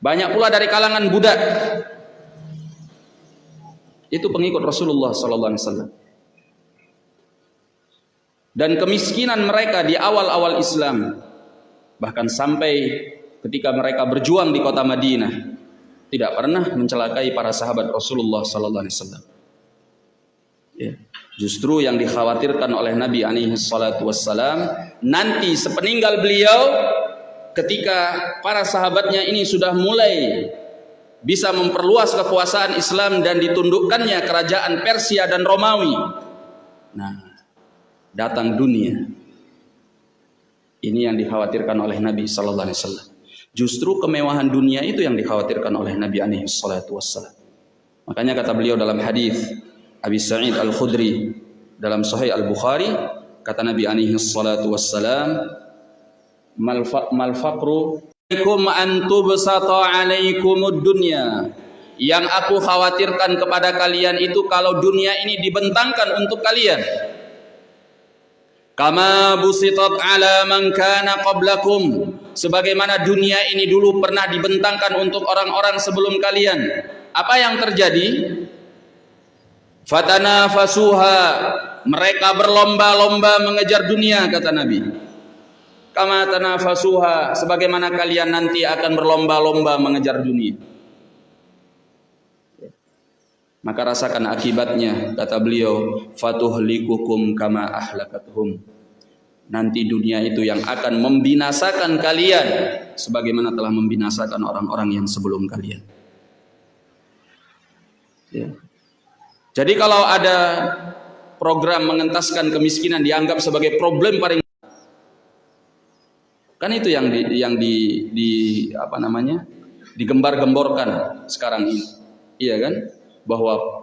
Banyak pula dari kalangan budak. Itu pengikut Rasulullah sallallahu alaihi wasallam. Dan kemiskinan mereka di awal-awal Islam bahkan sampai ketika mereka berjuang di kota Madinah tidak pernah mencelakai para sahabat Rasulullah sallallahu alaihi wasallam. Ya. Justru yang dikhawatirkan oleh Nabi alaihi salatu wassalam nanti sepeninggal beliau ketika para sahabatnya ini sudah mulai bisa memperluas kekuasaan Islam dan ditundukkannya kerajaan Persia dan Romawi. Nah, datang dunia. Ini yang dikhawatirkan oleh Nabi sallallahu alaihi wasallam. Justru kemewahan dunia itu yang dikhawatirkan oleh Nabi alaihi salatu wasallam. Makanya kata beliau dalam hadis Abi Sa'id Al-Khudri dalam Sahih Al-Bukhari kata Nabi alaihi salatu wasallam mal faqru alaikum an tubsata alaikumud dunya yang aku khawatirkan kepada kalian itu kalau dunia ini dibentangkan untuk kalian. Kama busitat ala man kana qablakum. Sebagaimana dunia ini dulu pernah dibentangkan untuk orang-orang sebelum kalian. Apa yang terjadi? Fatana fasuha mereka berlomba-lomba mengejar dunia kata Nabi kama tanafasuha sebagaimana kalian nanti akan berlomba-lomba mengejar dunia. Maka rasakan akibatnya kata beliau fatuhlikukum kama ahlakatuhum nanti dunia itu yang akan membinasakan kalian sebagaimana telah membinasakan orang-orang yang sebelum kalian. Ya. jadi kalau ada program mengentaskan kemiskinan dianggap sebagai problem paling kan itu yang di, yang di, di apa namanya digembar-gemborkan sekarang ini iya kan bahwa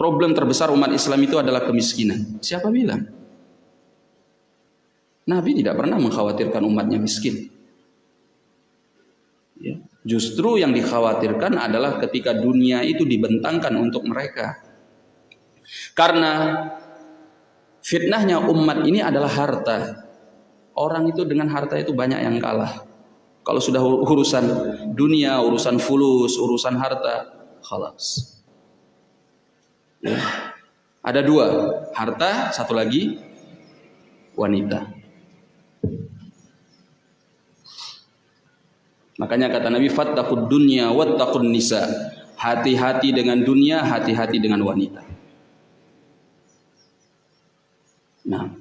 problem terbesar umat Islam itu adalah kemiskinan. Siapa bilang? Nabi tidak pernah mengkhawatirkan umatnya miskin. Ya. Justru yang dikhawatirkan adalah ketika dunia itu dibentangkan untuk mereka. Karena fitnahnya umat ini adalah harta. Orang itu dengan harta itu banyak yang kalah. Kalau sudah urusan dunia, urusan fulus, urusan harta, khalas. Ada dua, harta, satu lagi wanita. Makanya kata Nabi fattaqud dunya wattaqun nisa. Hati-hati dengan dunia, hati-hati dengan wanita. Nah,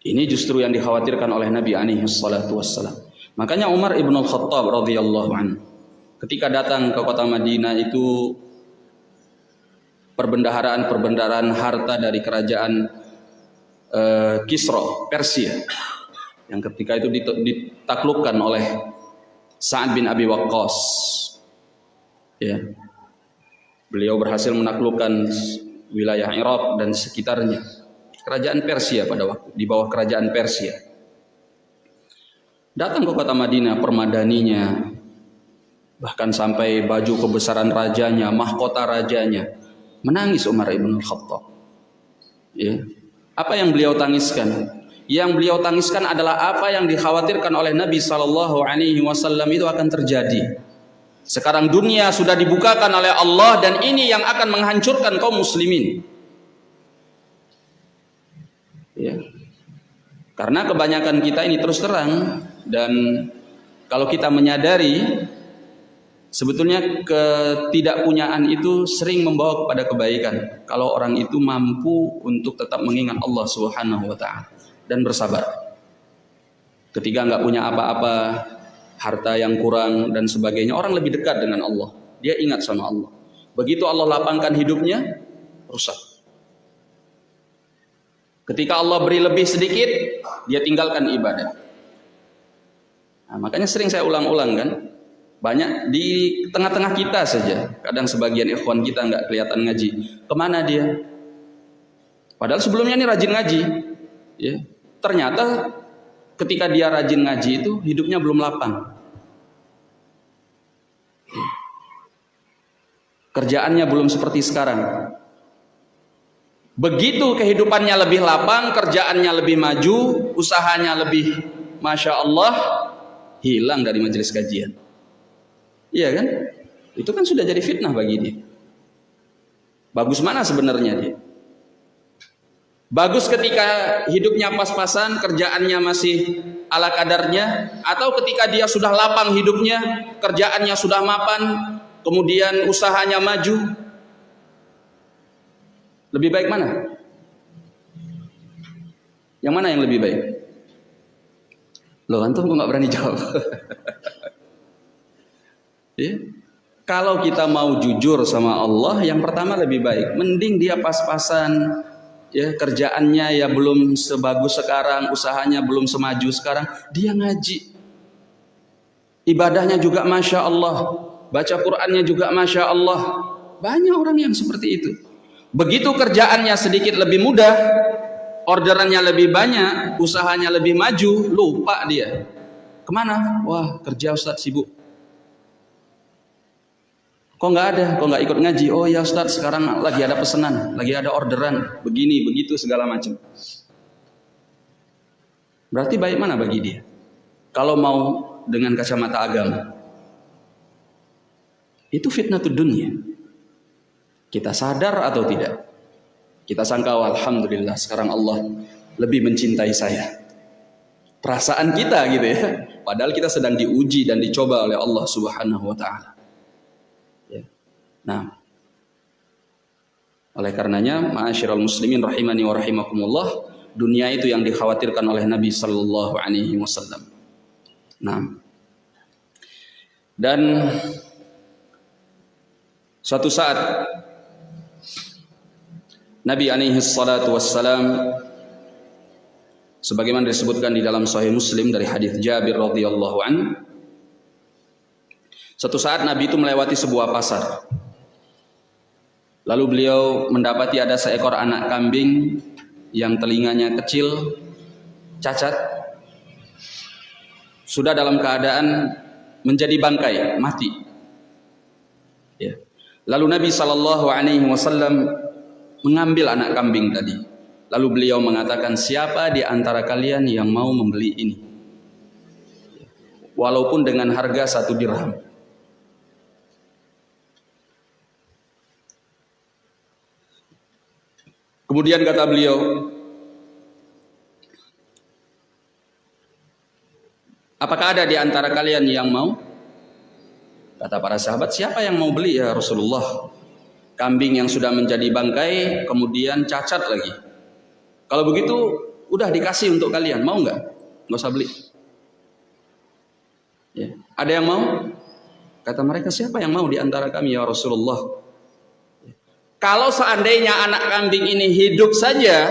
ini justru yang dikhawatirkan oleh Nabi alaihi salatu wassalam. Makanya Umar ibn al-Khattab radhiyallahu anhu ketika datang ke kota Madinah itu perbendaharaan-perbendaharaan harta dari kerajaan uh, Kisra Persia yang ketika itu ditaklukkan oleh Sa'ad bin Abi Waqqas. Ya. Beliau berhasil menaklukkan wilayah Irak dan sekitarnya kerajaan Persia pada waktu di bawah kerajaan Persia datang ke kota Madinah permadaninya bahkan sampai baju kebesaran rajanya, mahkota rajanya. Menangis Umar ibn Khattab. Ya. Apa yang beliau tangiskan? Yang beliau tangiskan adalah apa yang dikhawatirkan oleh Nabi Shallallahu Alaihi Wasallam itu akan terjadi. Sekarang dunia sudah dibukakan oleh Allah dan ini yang akan menghancurkan kaum muslimin. Karena kebanyakan kita ini terus terang dan kalau kita menyadari Sebetulnya ketidakpunyaan itu sering membawa kepada kebaikan kalau orang itu mampu untuk tetap mengingat Allah Subhanahu wa taala dan bersabar. Ketika nggak punya apa-apa, harta yang kurang dan sebagainya, orang lebih dekat dengan Allah. Dia ingat sama Allah. Begitu Allah lapangkan hidupnya, rusak. Ketika Allah beri lebih sedikit, dia tinggalkan ibadah. Nah, makanya sering saya ulang-ulang kan, banyak di tengah-tengah kita saja. Kadang sebagian ikhwan kita nggak kelihatan ngaji. Ke mana dia? Padahal sebelumnya ini rajin ngaji. Ya. Ternyata ketika dia rajin ngaji itu hidupnya belum lapang. Kerjaannya belum seperti sekarang. Begitu kehidupannya lebih lapang, kerjaannya lebih maju, usahanya lebih Masya Allah, hilang dari majelis kajian. Iya kan? Itu kan sudah jadi fitnah bagi dia. Bagus mana sebenarnya dia? Bagus ketika hidupnya pas-pasan, kerjaannya masih ala kadarnya, atau ketika dia sudah lapang hidupnya, kerjaannya sudah mapan, kemudian usahanya maju. Lebih baik mana? Yang mana yang lebih baik? Loh, antum kok nggak berani jawab? Ya. Kalau kita mau jujur sama Allah, yang pertama lebih baik. Mending dia pas-pasan, ya kerjaannya ya belum sebagus sekarang, usahanya belum semaju sekarang, dia ngaji. Ibadahnya juga masya Allah, baca Qurannya juga masya Allah. Banyak orang yang seperti itu. Begitu kerjaannya sedikit lebih mudah, orderannya lebih banyak, usahanya lebih maju, lupa dia. Ke mana? Wah kerja Ustaz sibuk Kok nggak ada? Kok nggak ikut ngaji? Oh ya Ustaz, sekarang lagi ada pesanan, lagi ada orderan, begini, begitu segala macam. Berarti baik mana bagi dia? Kalau mau dengan kacamata agama. Itu fitnah dunia. Kita sadar atau tidak? Kita sangka alhamdulillah sekarang Allah lebih mencintai saya. Perasaan kita gitu ya. Padahal kita sedang diuji dan dicoba oleh Allah Subhanahu wa taala. Nah, oleh karenanya, ma'asyiral muslimin rahimani wa rahimakumullah, dunia itu yang dikhawatirkan oleh Nabi sallallahu alaihi wasallam. Nah. Dan suatu saat Nabi alaihi salatu wassalam sebagaimana disebutkan di dalam sahih Muslim dari hadis Jabir radhiyallahu an Suatu saat Nabi itu melewati sebuah pasar Lalu beliau mendapati ada seekor anak kambing yang telinganya kecil, cacat, sudah dalam keadaan menjadi bangkai, mati. Ya. Lalu Nabi Shallallahu Alaihi Wasallam mengambil anak kambing tadi. Lalu beliau mengatakan, siapa di antara kalian yang mau membeli ini? Walaupun dengan harga satu dirham. Kemudian kata beliau, Apakah ada di antara kalian yang mau? Kata para sahabat, siapa yang mau beli ya Rasulullah? Kambing yang sudah menjadi bangkai, kemudian cacat lagi. Kalau begitu, udah dikasih untuk kalian, mau nggak? Nggak usah beli. Ya. Ada yang mau? Kata mereka, siapa yang mau di antara kami ya Rasulullah? Kalau seandainya anak kambing ini hidup saja,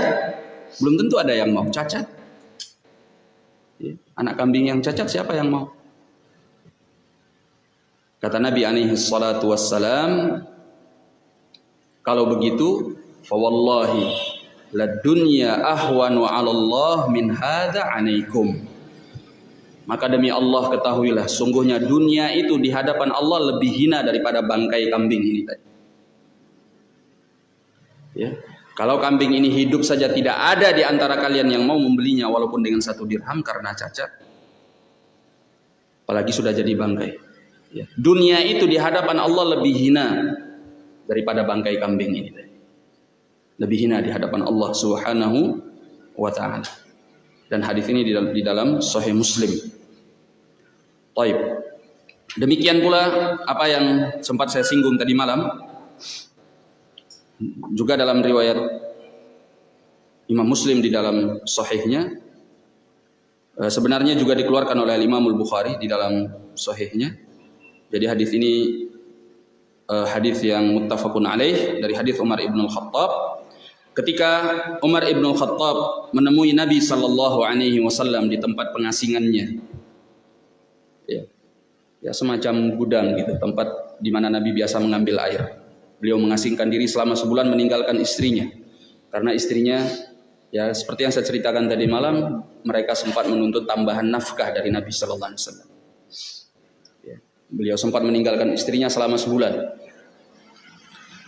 belum tentu ada yang mau cacat. Ya, anak kambing yang cacat siapa yang mau? Kata Nabi alaihi salatu wassalam, kalau begitu, fawallahi la dunya ahwanu 'ala min hadza 'alaikum. Maka demi Allah ketahuilah sungguhnya dunia itu di hadapan Allah lebih hina daripada bangkai kambing ini tadi. Ya. Kalau kambing ini hidup saja tidak ada di antara kalian yang mau membelinya walaupun dengan satu dirham karena cacat. Apalagi sudah jadi bangkai. Ya. Dunia itu di hadapan Allah lebih hina daripada bangkai kambing ini. Lebih hina di hadapan Allah Subhanahu wa taala. Dan hadis ini di dalam, di dalam Sahih Muslim. Taib. Demikian pula apa yang sempat saya singgung tadi malam juga dalam riwayat Imam Muslim di dalam sahihnya eh, sebenarnya juga dikeluarkan oleh Imam Al-Bukhari di dalam sahihnya. Jadi hadis ini eh, hadis yang muttafaqun alaih dari hadis Umar Ibn Al-Khattab ketika Umar Ibn Al-Khattab menemui Nabi sallallahu alaihi wasallam di tempat pengasingannya. Ya. Ya semacam gudang gitu, tempat di mana Nabi biasa mengambil air. Beliau mengasingkan diri selama sebulan meninggalkan istrinya. Karena istrinya ya seperti yang saya ceritakan tadi malam, mereka sempat menuntut tambahan nafkah dari Nabi sallallahu alaihi wasallam. Ya. Beliau sempat meninggalkan istrinya selama sebulan.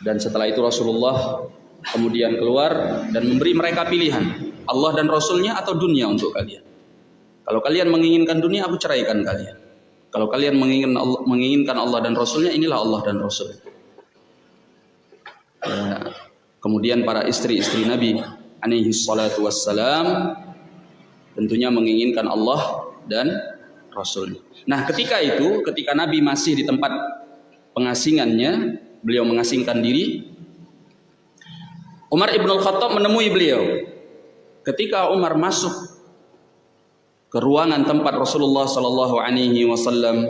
Dan setelah itu Rasulullah kemudian keluar dan memberi mereka pilihan Allah dan Rasulnya atau dunia untuk kalian. Kalau kalian menginginkan dunia, aku ceraikan kalian. Kalau kalian menginginkan Allah, menginginkan Allah dan Rasulnya, inilah Allah dan Rasul. Ya, kemudian para istri-istri Nabi alaihi salatu wassalam tentunya menginginkan Allah dan Rasulnya. Nah ketika itu, ketika Nabi masih di tempat pengasingannya, beliau mengasingkan diri, Umar ibn al-Khattab menemui beliau. Ketika Umar masuk ke ruangan tempat Rasulullah sallallahu alaihi wasallam,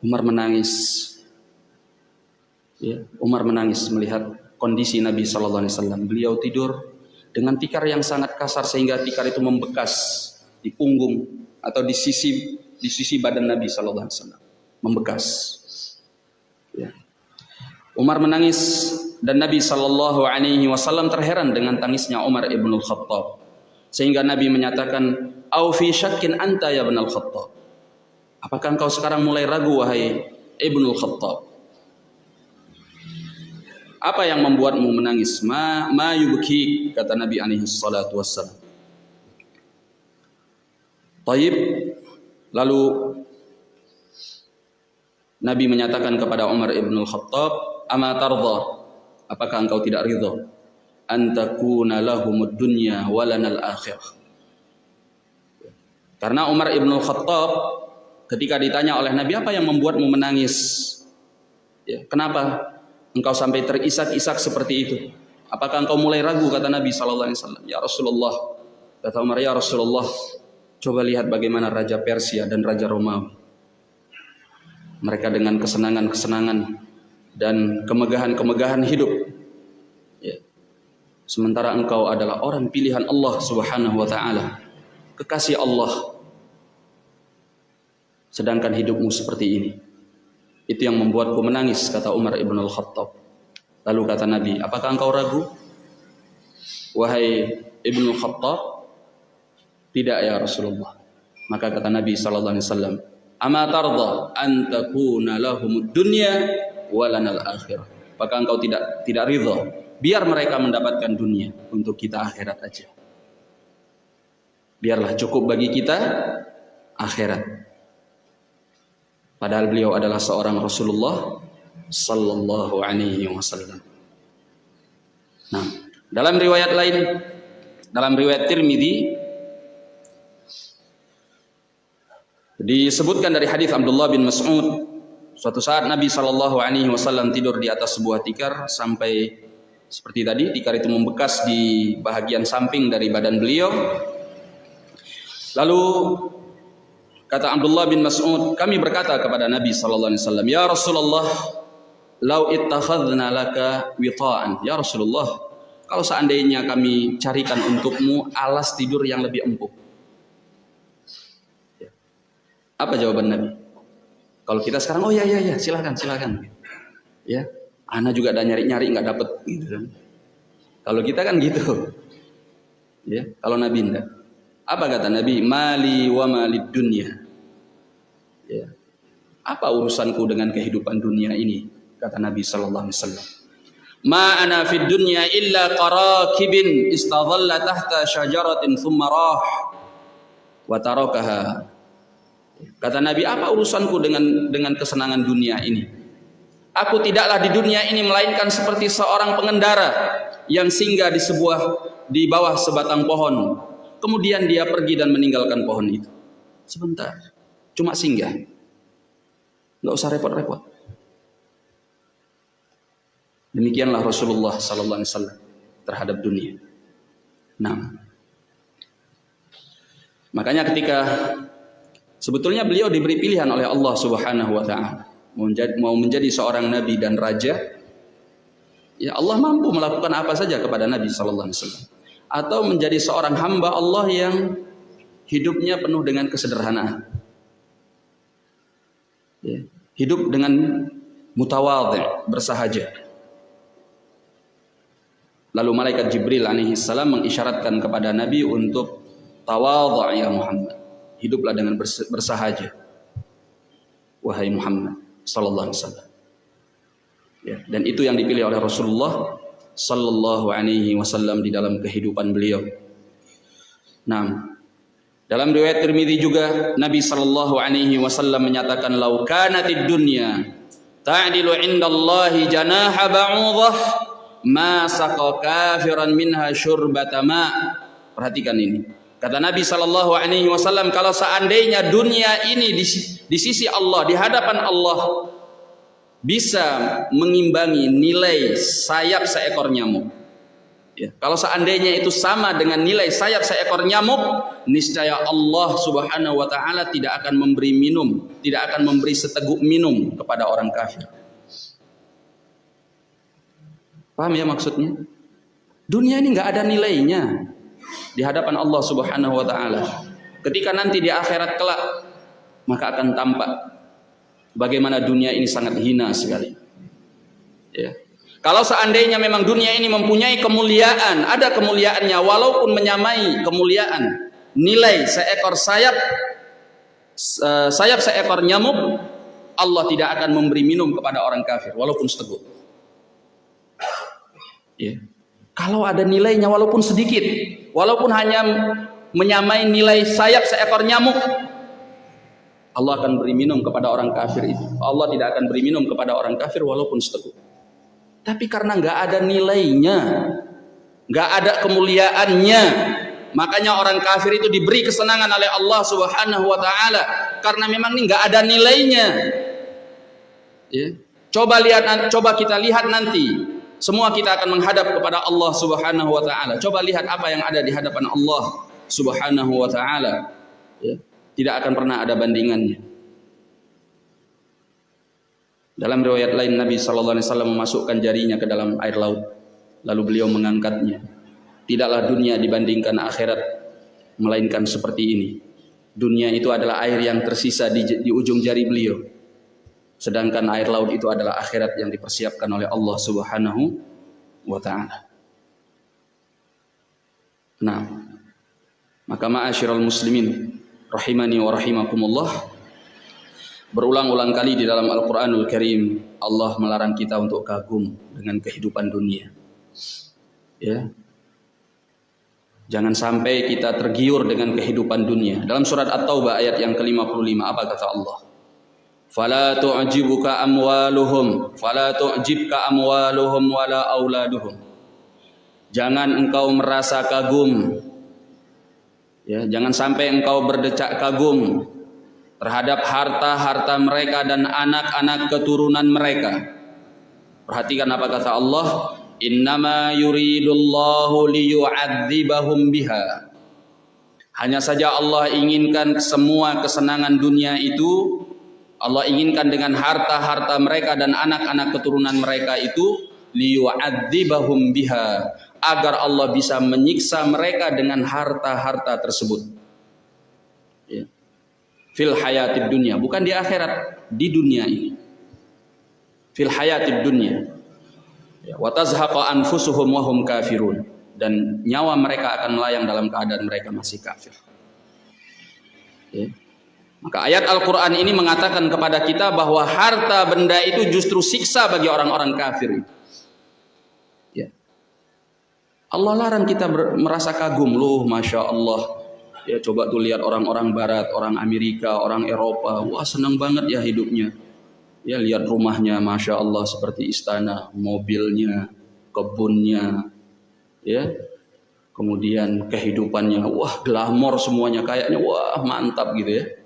Umar menangis. Ya, Umar menangis melihat kondisi Nabi sallallahu alaihi wasallam. Beliau tidur dengan tikar yang sangat kasar sehingga tikar itu membekas di punggung atau di sisi di sisi badan Nabi sallallahu alaihi wasallam, membekas. Umar menangis dan Nabi Shallallahu Alaihi Wasallam terheran dengan tangisnya Umar ibn Khattab sehingga Nabi menyatakan au fi syakkin anta ya ibn Khattab apakah engkau sekarang mulai ragu wahai ibn Khattab apa yang membuatmu menangis? Ma ma yubki kata Nabi alaihi salatu wassalam. Taib. Lalu Nabi menyatakan kepada Umar ibn Khattab ama tardha apakah engkau tidak ridho antakuna lahumud dunya walanal akhirah. Karena Umar ibn Khattab ketika ditanya oleh Nabi apa yang membuatmu menangis? Ya, kenapa engkau sampai terisak-isak seperti itu? Apakah engkau mulai ragu? Kata Nabi SAW ya Rasulullah kata Umar ya Rasulullah coba lihat bagaimana Raja Persia dan Raja Romawi. Mereka dengan kesenangan-kesenangan dan kemegahan-kemegahan hidup. Ya. Sementara engkau adalah orang pilihan Allah Subhanahu wa taala, kekasih Allah. Sedangkan hidupmu seperti ini. Itu yang membuatku menangis kata Umar ibn al-Khattab. Lalu kata Nabi, apakah engkau ragu? Wahai ibn al-Khattab, tidak ya Rasulullah. Maka kata Nabi sallallahu alaihi wasallam, "Ama tarda an takuna lahumud dunya walanal akhirah. Maka engkau tidak tidak ridho. Biar mereka mendapatkan dunia untuk kita akhirat aja. Biarlah cukup bagi kita akhirat. Padahal beliau adalah seorang Rasulullah sallallahu alaihi wasallam. Nah, dalam riwayat lain dalam riwayat Tirmidzi disebutkan dari hadis Abdullah bin Mas'ud Suatu saat Nabi Shallallahu Alaihi Wasallam tidur di atas sebuah tikar sampai seperti tadi tikar itu membekas di bagian samping dari badan beliau. Lalu kata Abdullah bin Mas'ud, kami berkata kepada Nabi Shallallahu Alaihi Wasallam, Ya Rasulullah, lau ittakhadna laka wita'an. Ya Rasulullah, kalau seandainya kami carikan untukmu alas tidur yang lebih empuk. Apa jawaban Nabi? Kalau kita sekarang, oh ya ya ya, silakan silakan. Ya, Ana juga ada nyari nyari nggak dapet gitu kan. Kalau kita kan gitu. Ya, kalau Nabi enggak. Apa kata Nabi? Mali wa malid dunya. Ya. Apa urusanku dengan kehidupan dunia ini? Kata Nabi sallallahu alaihi wasallam. Ma ana fid dunya illa qarakibin istadhalla tahta syajaratin thumma rah wa tarakaha Kata Nabi, apa urusanku dengan dengan kesenangan dunia ini? Aku tidaklah di dunia ini melainkan seperti seorang pengendara yang singgah di sebuah di bawah sebatang pohon. Kemudian dia pergi dan meninggalkan pohon itu. Sebentar, cuma singgah. Nggak usah repot-repot. Demikianlah Rasulullah Sallallahu Alaihi Wasallam terhadap dunia. Nah, makanya ketika Sebetulnya beliau diberi pilihan oleh Allah Subhanahu wa taala mau menjadi seorang nabi dan raja. Ya Allah mampu melakukan apa saja kepada Nabi sallallahu alaihi wasallam atau menjadi seorang hamba Allah yang hidupnya penuh dengan kesederhanaan. hidup dengan mutawadhi, bersahaja. Lalu malaikat Jibril alaihi salam mengisyaratkan kepada Nabi untuk tawadhu ya Muhammad. Hiduplah dengan bersahaja. Wahai Muhammad sallallahu alaihi wasallam. Ya, dan itu yang dipilih oleh Rasulullah sallallahu alaihi wasallam di dalam kehidupan beliau. Nah, dalam riwayat Tirmizi juga Nabi sallallahu alaihi wasallam menyatakan lau kanatid dunya ta'dilu indallahi janaha ba'udah ma saqa kafiran minha syurbata ma. Perhatikan ini. Kata Nabi sallallahu alaihi wasallam kalau seandainya dunia ini di, di sisi Allah, di hadapan Allah bisa mengimbangi nilai sayap seekor nyamuk. Ya, kalau seandainya itu sama dengan nilai sayap seekor nyamuk, niscaya Allah Subhanahu wa taala tidak akan memberi minum, tidak akan memberi seteguk minum kepada orang kafir. Paham ya maksudnya? Dunia ini nggak ada nilainya di hadapan Allah Subhanahu wa taala. Ketika nanti di akhirat kelak maka akan tampak bagaimana dunia ini sangat hina sekali. Ya. Kalau seandainya memang dunia ini mempunyai kemuliaan, ada kemuliaannya walaupun menyamai kemuliaan nilai seekor sayap sayap seekor nyamuk, Allah tidak akan memberi minum kepada orang kafir walaupun seteguk. Ya. Kalau ada nilainya walaupun sedikit, walaupun hanya menyamai nilai sayap seekor nyamuk, Allah akan beri minum kepada orang kafir itu. Allah tidak akan beri minum kepada orang kafir walaupun seteguk. Tapi karena nggak ada nilainya, nggak ada kemuliaannya, makanya orang kafir itu diberi kesenangan oleh Allah Subhanahu Wa Taala karena memang ini nggak ada nilainya. Ya. Coba lihat, coba kita lihat nanti semua kita akan menghadap kepada Allah Subhanahu wa taala. Coba lihat apa yang ada di hadapan Allah Subhanahu wa taala. Ya, tidak akan pernah ada bandingannya. Dalam riwayat lain Nabi sallallahu alaihi wasallam memasukkan jarinya ke dalam air laut lalu beliau mengangkatnya. Tidaklah dunia dibandingkan akhirat melainkan seperti ini. Dunia itu adalah air yang tersisa di, di ujung jari beliau Sedangkan air laut itu adalah akhirat yang dipersiapkan oleh Allah Subhanahu wa taala. Nah, maka ma'asyiral muslimin rahimani wa rahimakumullah berulang-ulang kali di dalam Al-Qur'anul Karim Allah melarang kita untuk kagum dengan kehidupan dunia. Ya. Jangan sampai kita tergiur dengan kehidupan dunia. Dalam surat At-Taubah ayat yang ke-55 apa kata Allah? Fala tu'jibuka amwaluhum fala tu'jibka amwaluhum wala auladuhum. Jangan engkau merasa kagum. Ya jangan sampai engkau berdecak kagum terhadap harta-harta mereka dan anak-anak keturunan mereka. Perhatikan apa kata Allah innama yuridullahu liyu'adzibahum biha. Hanya saja Allah inginkan semua kesenangan dunia itu Allah inginkan dengan harta-harta mereka dan anak-anak keturunan mereka itu liyu'adzibahum biha agar Allah bisa menyiksa mereka dengan harta-harta tersebut. Ya. Fil hayatid dunia, bukan di akhirat, di dunia ini. Fil hayatid dunia. Ya, wa tazhaqa anfusuhum wa hum kafirun dan nyawa mereka akan melayang dalam keadaan mereka masih kafir. Ya. Maka ayat Al-Quran ini mengatakan kepada kita bahwa harta benda itu justru siksa bagi orang-orang kafir. Ya. Allah larang kita merasa kagum loh, masya Allah. Ya coba tuh lihat orang-orang Barat, orang Amerika, orang Eropa, wah senang banget ya hidupnya. Ya lihat rumahnya, masya Allah seperti istana, mobilnya, kebunnya, ya. Kemudian kehidupannya, wah glamor semuanya, kayaknya wah mantap gitu ya.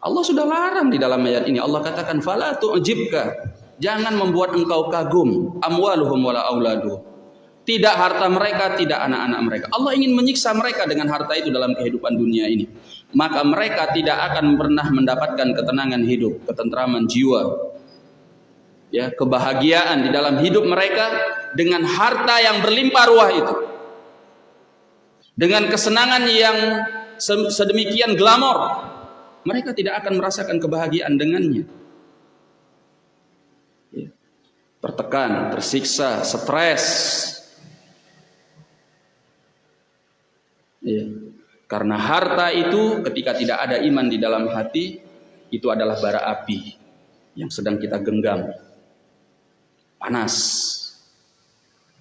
Allah sudah larang di dalam ayat ini. Allah katakan fala tu'jibka. Jangan membuat engkau kagum amwaluhum wala auladuhum. Tidak harta mereka, tidak anak-anak mereka. Allah ingin menyiksa mereka dengan harta itu dalam kehidupan dunia ini. Maka mereka tidak akan pernah mendapatkan ketenangan hidup, ketentraman jiwa. Ya, kebahagiaan di dalam hidup mereka dengan harta yang berlimpah ruah itu. Dengan kesenangan yang sedemikian glamor, mereka tidak akan merasakan kebahagiaan dengannya. tertekan, tersiksa, stres. Ya. Karena harta itu ketika tidak ada iman di dalam hati, itu adalah bara api yang sedang kita genggam. Panas.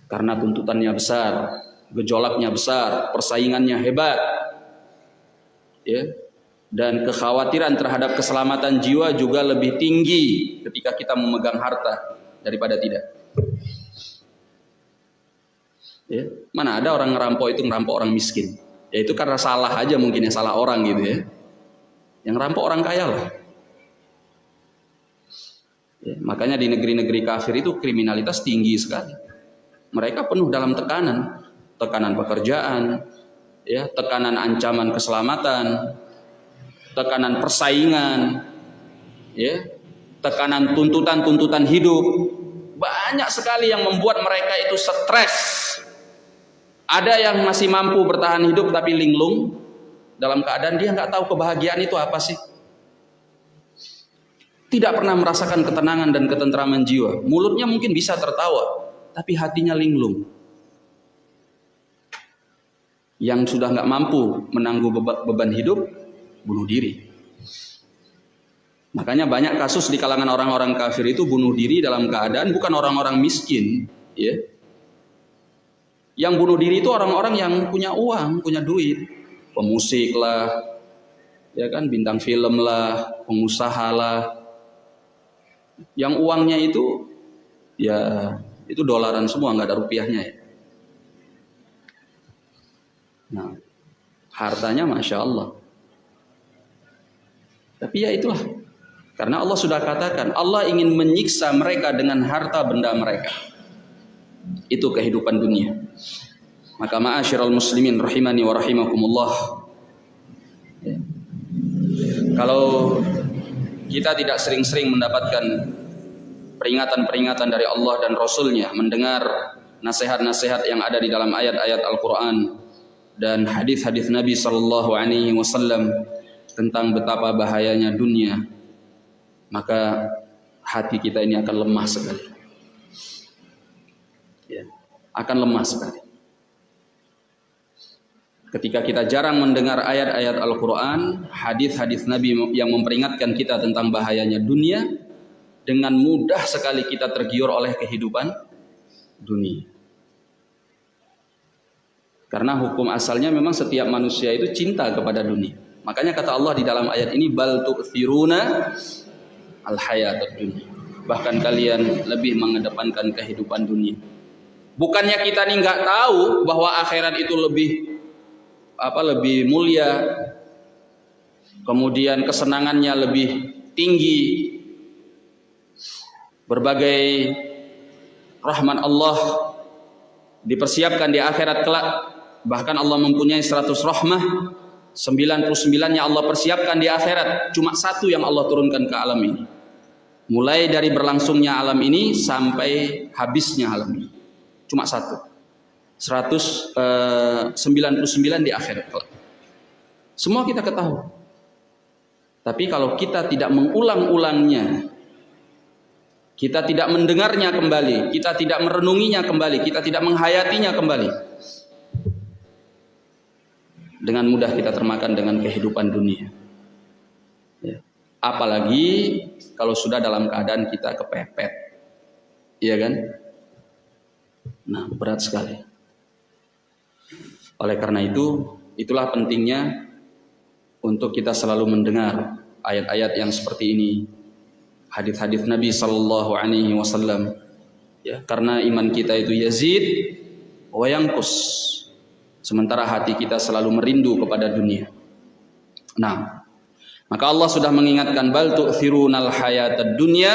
Karena tuntutannya besar, gejolaknya besar, persaingannya hebat. Ya. Dan kekhawatiran terhadap keselamatan jiwa juga lebih tinggi ketika kita memegang harta daripada tidak. Ya. Mana ada orang ngerampok itu ngerampok orang miskin. Ya itu karena salah aja mungkin ya salah orang gitu ya. Yang ngerampok orang kaya lah. Ya, makanya di negeri-negeri kafir itu kriminalitas tinggi sekali. Mereka penuh dalam tekanan, tekanan pekerjaan, ya, tekanan ancaman keselamatan, tekanan persaingan, ya, tekanan tuntutan-tuntutan hidup. Banyak sekali yang membuat mereka itu stres. Ada yang masih mampu bertahan hidup tapi linglung dalam keadaan dia nggak tahu kebahagiaan itu apa sih. Tidak pernah merasakan ketenangan dan ketentraman jiwa. Mulutnya mungkin bisa tertawa, tapi hatinya linglung. Yang sudah nggak mampu menanggung beban hidup, bunuh diri. Makanya banyak kasus di kalangan orang-orang kafir itu bunuh diri dalam keadaan bukan orang-orang miskin, ya. Yang bunuh diri itu orang-orang yang punya uang, punya duit, pemusik lah, ya kan, bintang film lah, pengusaha lah. Yang uangnya itu ya itu dolaran semua, nggak ada rupiahnya ya. Nah, hartanya masya Allah. Tapi ya itulah karena Allah sudah katakan, Allah ingin menyiksa mereka dengan harta benda mereka. Itu kehidupan dunia. Maka ma'asyiral muslimin rahimani wa rahimakumullah. Kalau kita tidak sering-sering mendapatkan peringatan-peringatan dari Allah dan Rasulnya, mendengar nasihat-nasihat yang ada di dalam ayat-ayat Al-Quran dan hadis-hadis Nabi Sallallahu Alaihi Wasallam tentang betapa bahayanya dunia, maka hati kita ini akan lemah sekali. Ya, akan lemah sekali. Ketika kita jarang mendengar ayat-ayat Al-Quran, hadis-hadis Nabi yang memperingatkan kita tentang bahayanya dunia, dengan mudah sekali kita tergiur oleh kehidupan dunia. Karena hukum asalnya memang setiap manusia itu cinta kepada dunia. Makanya kata Allah di dalam ayat ini bal tu'thiruna al hayat dunia. Bahkan kalian lebih mengedepankan kehidupan dunia. Bukannya kita nih nggak tahu bahwa akhirat itu lebih apa lebih mulia, kemudian kesenangannya lebih tinggi, berbagai rahmat Allah dipersiapkan di akhirat kelak. Bahkan Allah mempunyai 100 rahmah 99-nya Allah persiapkan di akhirat, cuma satu yang Allah turunkan ke alam ini. Mulai dari berlangsungnya alam ini sampai habisnya alam ini. Cuma satu. 199 eh, di akhirat Semua kita ketahui. Tapi kalau kita tidak mengulang-ulangnya, kita tidak mendengarnya kembali, kita tidak merenunginya kembali, kita tidak menghayatinya kembali, dengan mudah kita termakan dengan kehidupan dunia. Ya. Apalagi kalau sudah dalam keadaan kita kepepet. Iya kan? Nah, berat sekali. Oleh karena itu, itulah pentingnya untuk kita selalu mendengar ayat-ayat yang seperti ini. Hadis-hadis Nabi sallallahu alaihi wasallam. Ya, karena iman kita itu yazid wa yanqus Sementara hati kita selalu merindu kepada dunia. Nah, maka Allah sudah mengingatkan bal tu'thirunal hayatad dunya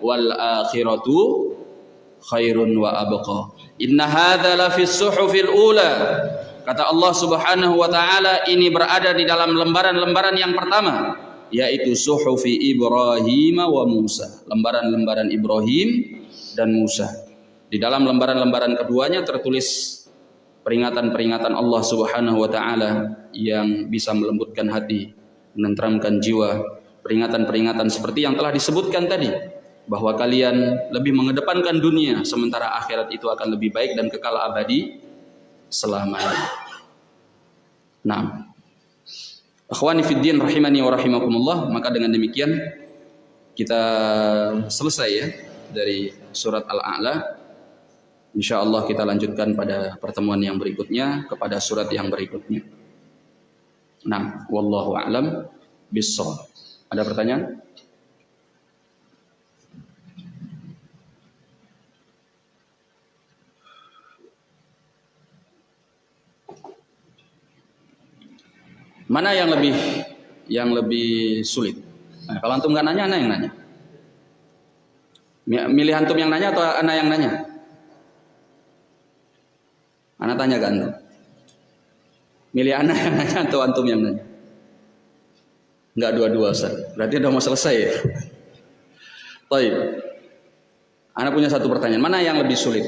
wal akhiratu khairun wa abqa. Inna hadza la fis suhufil ula. Kata Allah Subhanahu wa taala ini berada di dalam lembaran-lembaran yang pertama yaitu suhufi Ibrahim wa Musa, lembaran-lembaran Ibrahim dan Musa. Di dalam lembaran-lembaran keduanya tertulis peringatan-peringatan Allah Subhanahu wa taala yang bisa melembutkan hati, menenteramkan jiwa, peringatan-peringatan seperti yang telah disebutkan tadi. bahwa kalian lebih mengedepankan dunia sementara akhirat itu akan lebih baik dan kekal abadi selamanya. Nah, akhwani fiddin rahimani wa rahimakumullah, maka dengan demikian kita selesai ya dari surat Al-A'la. Insyaallah kita lanjutkan pada pertemuan yang berikutnya kepada surat yang berikutnya. Nah, wallahu a'lam bissawab. Ada pertanyaan? Mana yang lebih yang lebih sulit? Nah, kalau antum nggak nanya, ana yang nanya. Milih antum yang nanya atau ana yang nanya? Ana tanya ke antum. Milih ana yang nanya atau antum yang nanya? Enggak dua-dua, Ustaz. Berarti udah mau selesai ya? Baik. Ana punya satu pertanyaan. Mana yang lebih sulit?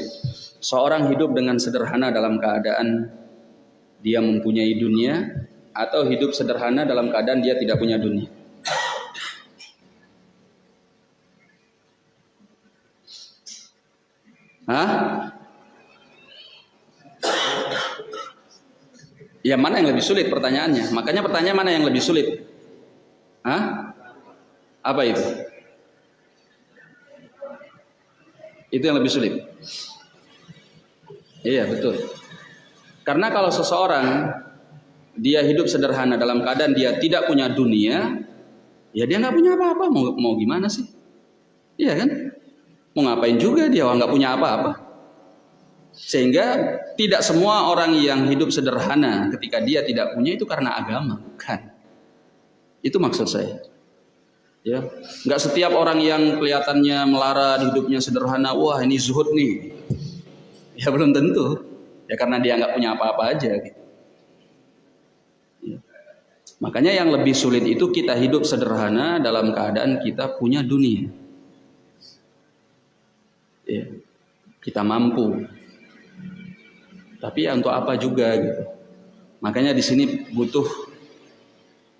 Seorang hidup dengan sederhana dalam keadaan dia mempunyai dunia atau hidup sederhana dalam keadaan dia tidak punya dunia. Hah? Ya mana yang lebih sulit pertanyaannya? Makanya pertanyaan mana yang lebih sulit? Hah? Apa itu? Itu yang lebih sulit. Iya betul. Karena kalau seseorang dia hidup sederhana dalam keadaan dia tidak punya dunia, ya dia nggak punya apa-apa. Mau, mau gimana sih? Iya kan? Mau ngapain juga dia nggak punya apa-apa. Sehingga tidak semua orang yang hidup sederhana ketika dia tidak punya itu karena agama, kan? Itu maksud saya. Ya, nggak setiap orang yang kelihatannya melarat hidupnya sederhana, wah ini zuhud nih. Ya belum tentu. Ya karena dia nggak punya apa-apa aja. Gitu. Makanya yang lebih sulit itu kita hidup sederhana dalam keadaan kita punya dunia. Ya, kita mampu. Tapi ya untuk apa juga gitu. Makanya di sini butuh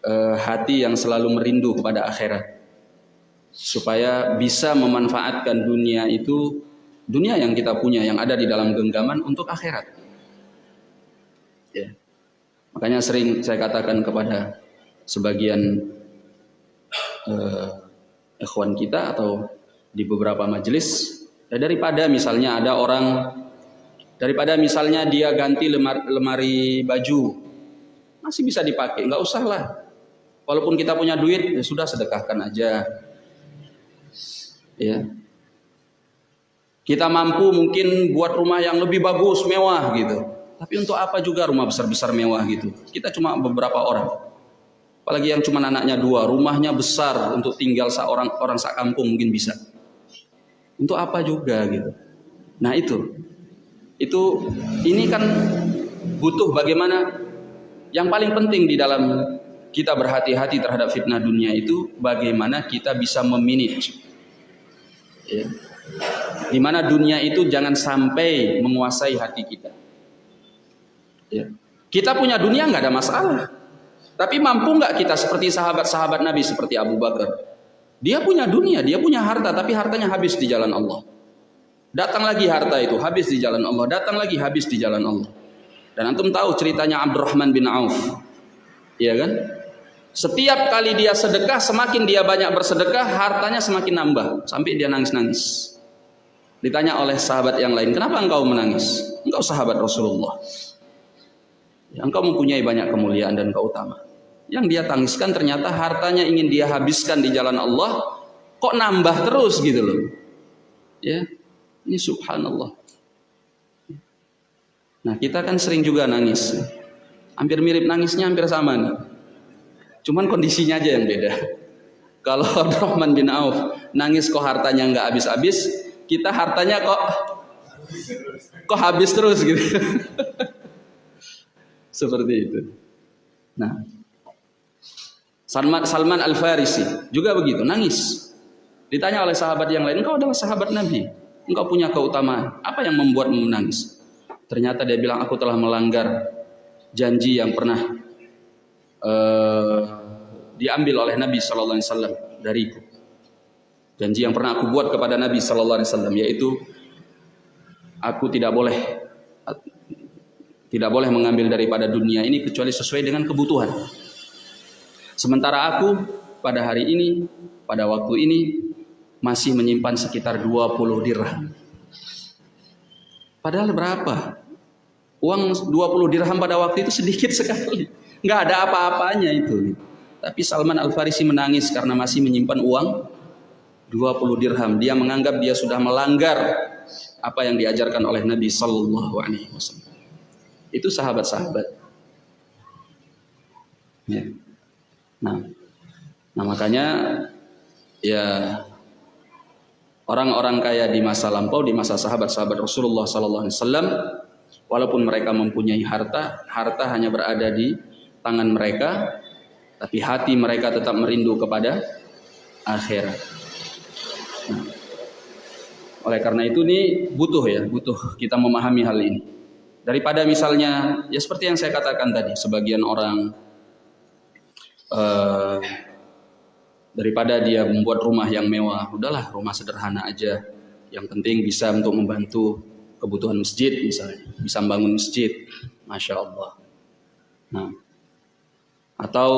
uh, hati yang selalu merindu kepada akhirat. Supaya bisa memanfaatkan dunia itu dunia yang kita punya yang ada di dalam genggaman untuk akhirat. Ya. Makanya sering saya katakan kepada sebagian uh, ikhwan kita atau di beberapa majelis ya daripada misalnya ada orang daripada misalnya dia ganti lemari, lemari baju masih bisa dipakai nggak usah lah walaupun kita punya duit ya sudah sedekahkan aja ya kita mampu mungkin buat rumah yang lebih bagus mewah gitu tapi untuk apa juga rumah besar-besar mewah gitu? Kita cuma beberapa orang. Apalagi yang cuma anaknya dua, rumahnya besar untuk tinggal seorang orang sak kampung mungkin bisa. Untuk apa juga gitu? Nah itu, itu ini kan butuh bagaimana yang paling penting di dalam kita berhati-hati terhadap fitnah dunia itu bagaimana kita bisa memanage. Ya. Di mana dunia itu jangan sampai menguasai hati kita. Ya. Kita punya dunia nggak ada masalah. Tapi mampu nggak kita seperti sahabat-sahabat Nabi seperti Abu Bakar? Dia punya dunia, dia punya harta, tapi hartanya habis di jalan Allah. Datang lagi harta itu habis di jalan Allah, datang lagi habis di jalan Allah. Dan antum tahu ceritanya Abdurrahman bin Auf. Iya kan? Setiap kali dia sedekah, semakin dia banyak bersedekah, hartanya semakin nambah sampai dia nangis-nangis. Ditanya oleh sahabat yang lain, "Kenapa engkau menangis?" Engkau sahabat Rasulullah. Engkau mempunyai banyak kemuliaan dan keutamaan. Yang dia tangiskan ternyata hartanya ingin dia habiskan di jalan Allah, kok nambah terus gitu loh. Ya, ini subhanallah. Nah kita kan sering juga nangis. Hampir mirip nangisnya hampir sama nih. Cuman kondisinya aja yang beda. Kalau Rahman bin Auf nangis kok hartanya nggak habis-habis, kita hartanya kok kok habis terus gitu. Seperti itu. Nah, Salman, Salman Al Farisi juga begitu, nangis. Ditanya oleh sahabat yang lain, engkau adalah sahabat Nabi, engkau punya keutamaan. Apa yang membuatmu menangis? Ternyata dia bilang, aku telah melanggar janji yang pernah uh, diambil oleh Nabi Shallallahu Alaihi Wasallam dariku. Janji yang pernah aku buat kepada Nabi sallallahu alaihi wasallam yaitu aku tidak boleh tidak boleh mengambil daripada dunia ini kecuali sesuai dengan kebutuhan. Sementara aku pada hari ini, pada waktu ini masih menyimpan sekitar 20 dirham. Padahal berapa? Uang 20 dirham pada waktu itu sedikit sekali. Nggak ada apa-apanya itu. Tapi Salman Al-Farisi menangis karena masih menyimpan uang 20 dirham. Dia menganggap dia sudah melanggar apa yang diajarkan oleh Nabi Sallallahu Alaihi Wasallam. Itu sahabat-sahabat. Ya. Nah, nah makanya ya orang-orang kaya di masa lampau, di masa sahabat-sahabat Rasulullah Sallallahu Alaihi Wasallam, walaupun mereka mempunyai harta, harta hanya berada di tangan mereka, tapi hati mereka tetap merindu kepada akhirat. Oleh karena itu nih butuh ya, butuh kita memahami hal ini. Daripada misalnya ya seperti yang saya katakan tadi, sebagian orang uh, daripada dia membuat rumah yang mewah, udahlah rumah sederhana aja. Yang penting bisa untuk membantu kebutuhan masjid misalnya, bisa membangun masjid, masya Allah. Nah, atau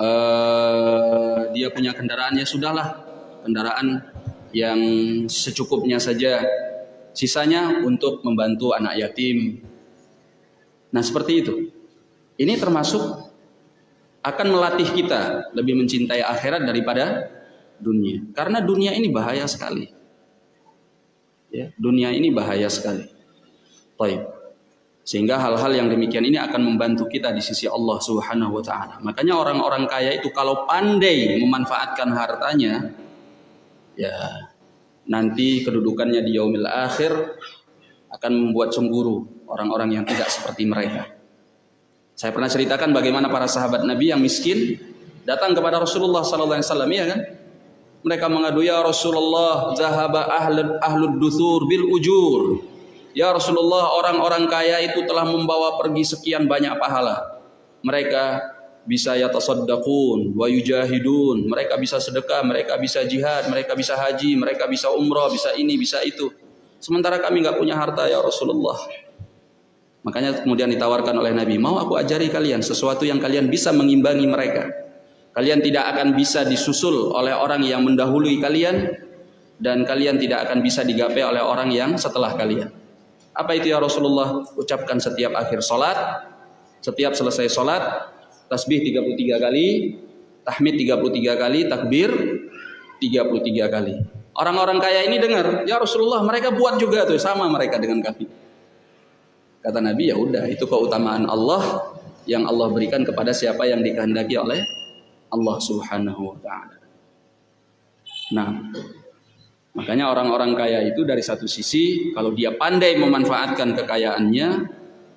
uh, dia punya kendaraan ya sudahlah, kendaraan yang secukupnya saja. Sisanya untuk membantu anak yatim. Nah, seperti itu. Ini termasuk akan melatih kita lebih mencintai akhirat daripada dunia. Karena dunia ini bahaya sekali. Ya, dunia ini bahaya sekali. Baik. Sehingga hal-hal yang demikian ini akan membantu kita di sisi Allah Subhanahu wa taala. Makanya orang-orang kaya itu kalau pandai memanfaatkan hartanya, ya nanti kedudukannya di yaumil akhir akan membuat cemburu orang-orang yang tidak seperti mereka. Saya pernah ceritakan bagaimana para sahabat Nabi yang miskin datang kepada Rasulullah sallallahu alaihi wasallam ya kan? Mereka mengadu ya Rasulullah zahaba ahlud ahlud duthur bil ujur. Ya Rasulullah orang-orang kaya itu telah membawa pergi sekian banyak pahala. Mereka bisa yatasaddaqun wa yujahidun mereka bisa sedekah mereka bisa jihad mereka bisa haji mereka bisa umrah bisa ini bisa itu sementara kami nggak punya harta ya Rasulullah makanya kemudian ditawarkan oleh Nabi mau aku ajari kalian sesuatu yang kalian bisa mengimbangi mereka kalian tidak akan bisa disusul oleh orang yang mendahului kalian dan kalian tidak akan bisa digapai oleh orang yang setelah kalian apa itu ya Rasulullah ucapkan setiap akhir solat setiap selesai solat tasbih 33 kali, tahmid 33 kali, takbir 33 kali. Orang-orang kaya ini dengar, ya Rasulullah mereka buat juga tuh sama mereka dengan kami. Kata Nabi ya udah itu keutamaan Allah yang Allah berikan kepada siapa yang dikehendaki oleh Allah Subhanahu wa taala. Nah, makanya orang-orang kaya itu dari satu sisi kalau dia pandai memanfaatkan kekayaannya,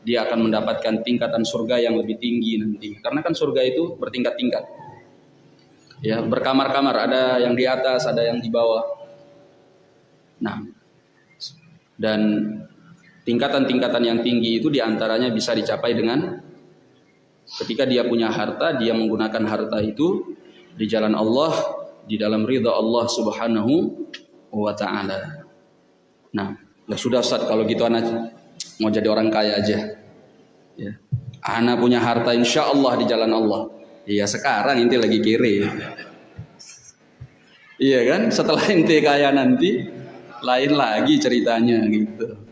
dia akan mendapatkan tingkatan surga yang lebih tinggi nanti. Karena kan surga itu bertingkat-tingkat. Ya, berkamar-kamar, ada yang di atas, ada yang di bawah. Nah, dan tingkatan-tingkatan yang tinggi itu di antaranya bisa dicapai dengan ketika dia punya harta, dia menggunakan harta itu di jalan Allah, di dalam ridha Allah Subhanahu wa taala. Nah, ya sudah Ustaz kalau gitu anak mau jadi orang kaya aja. Ya. Ana punya harta insya Allah di jalan Allah. Iya sekarang inti lagi kiri. Iya kan? Setelah inti kaya nanti lain lagi ceritanya gitu.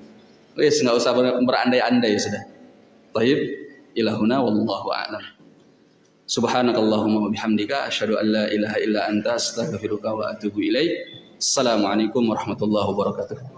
Wes nggak usah berandai-andai sudah. Taib ilahuna wallahu a'lam. Subhanakallahumma wa bihamdika asyhadu an la ilaha illa anta astaghfiruka wa atubu ilaik. Assalamualaikum warahmatullahi wabarakatuh.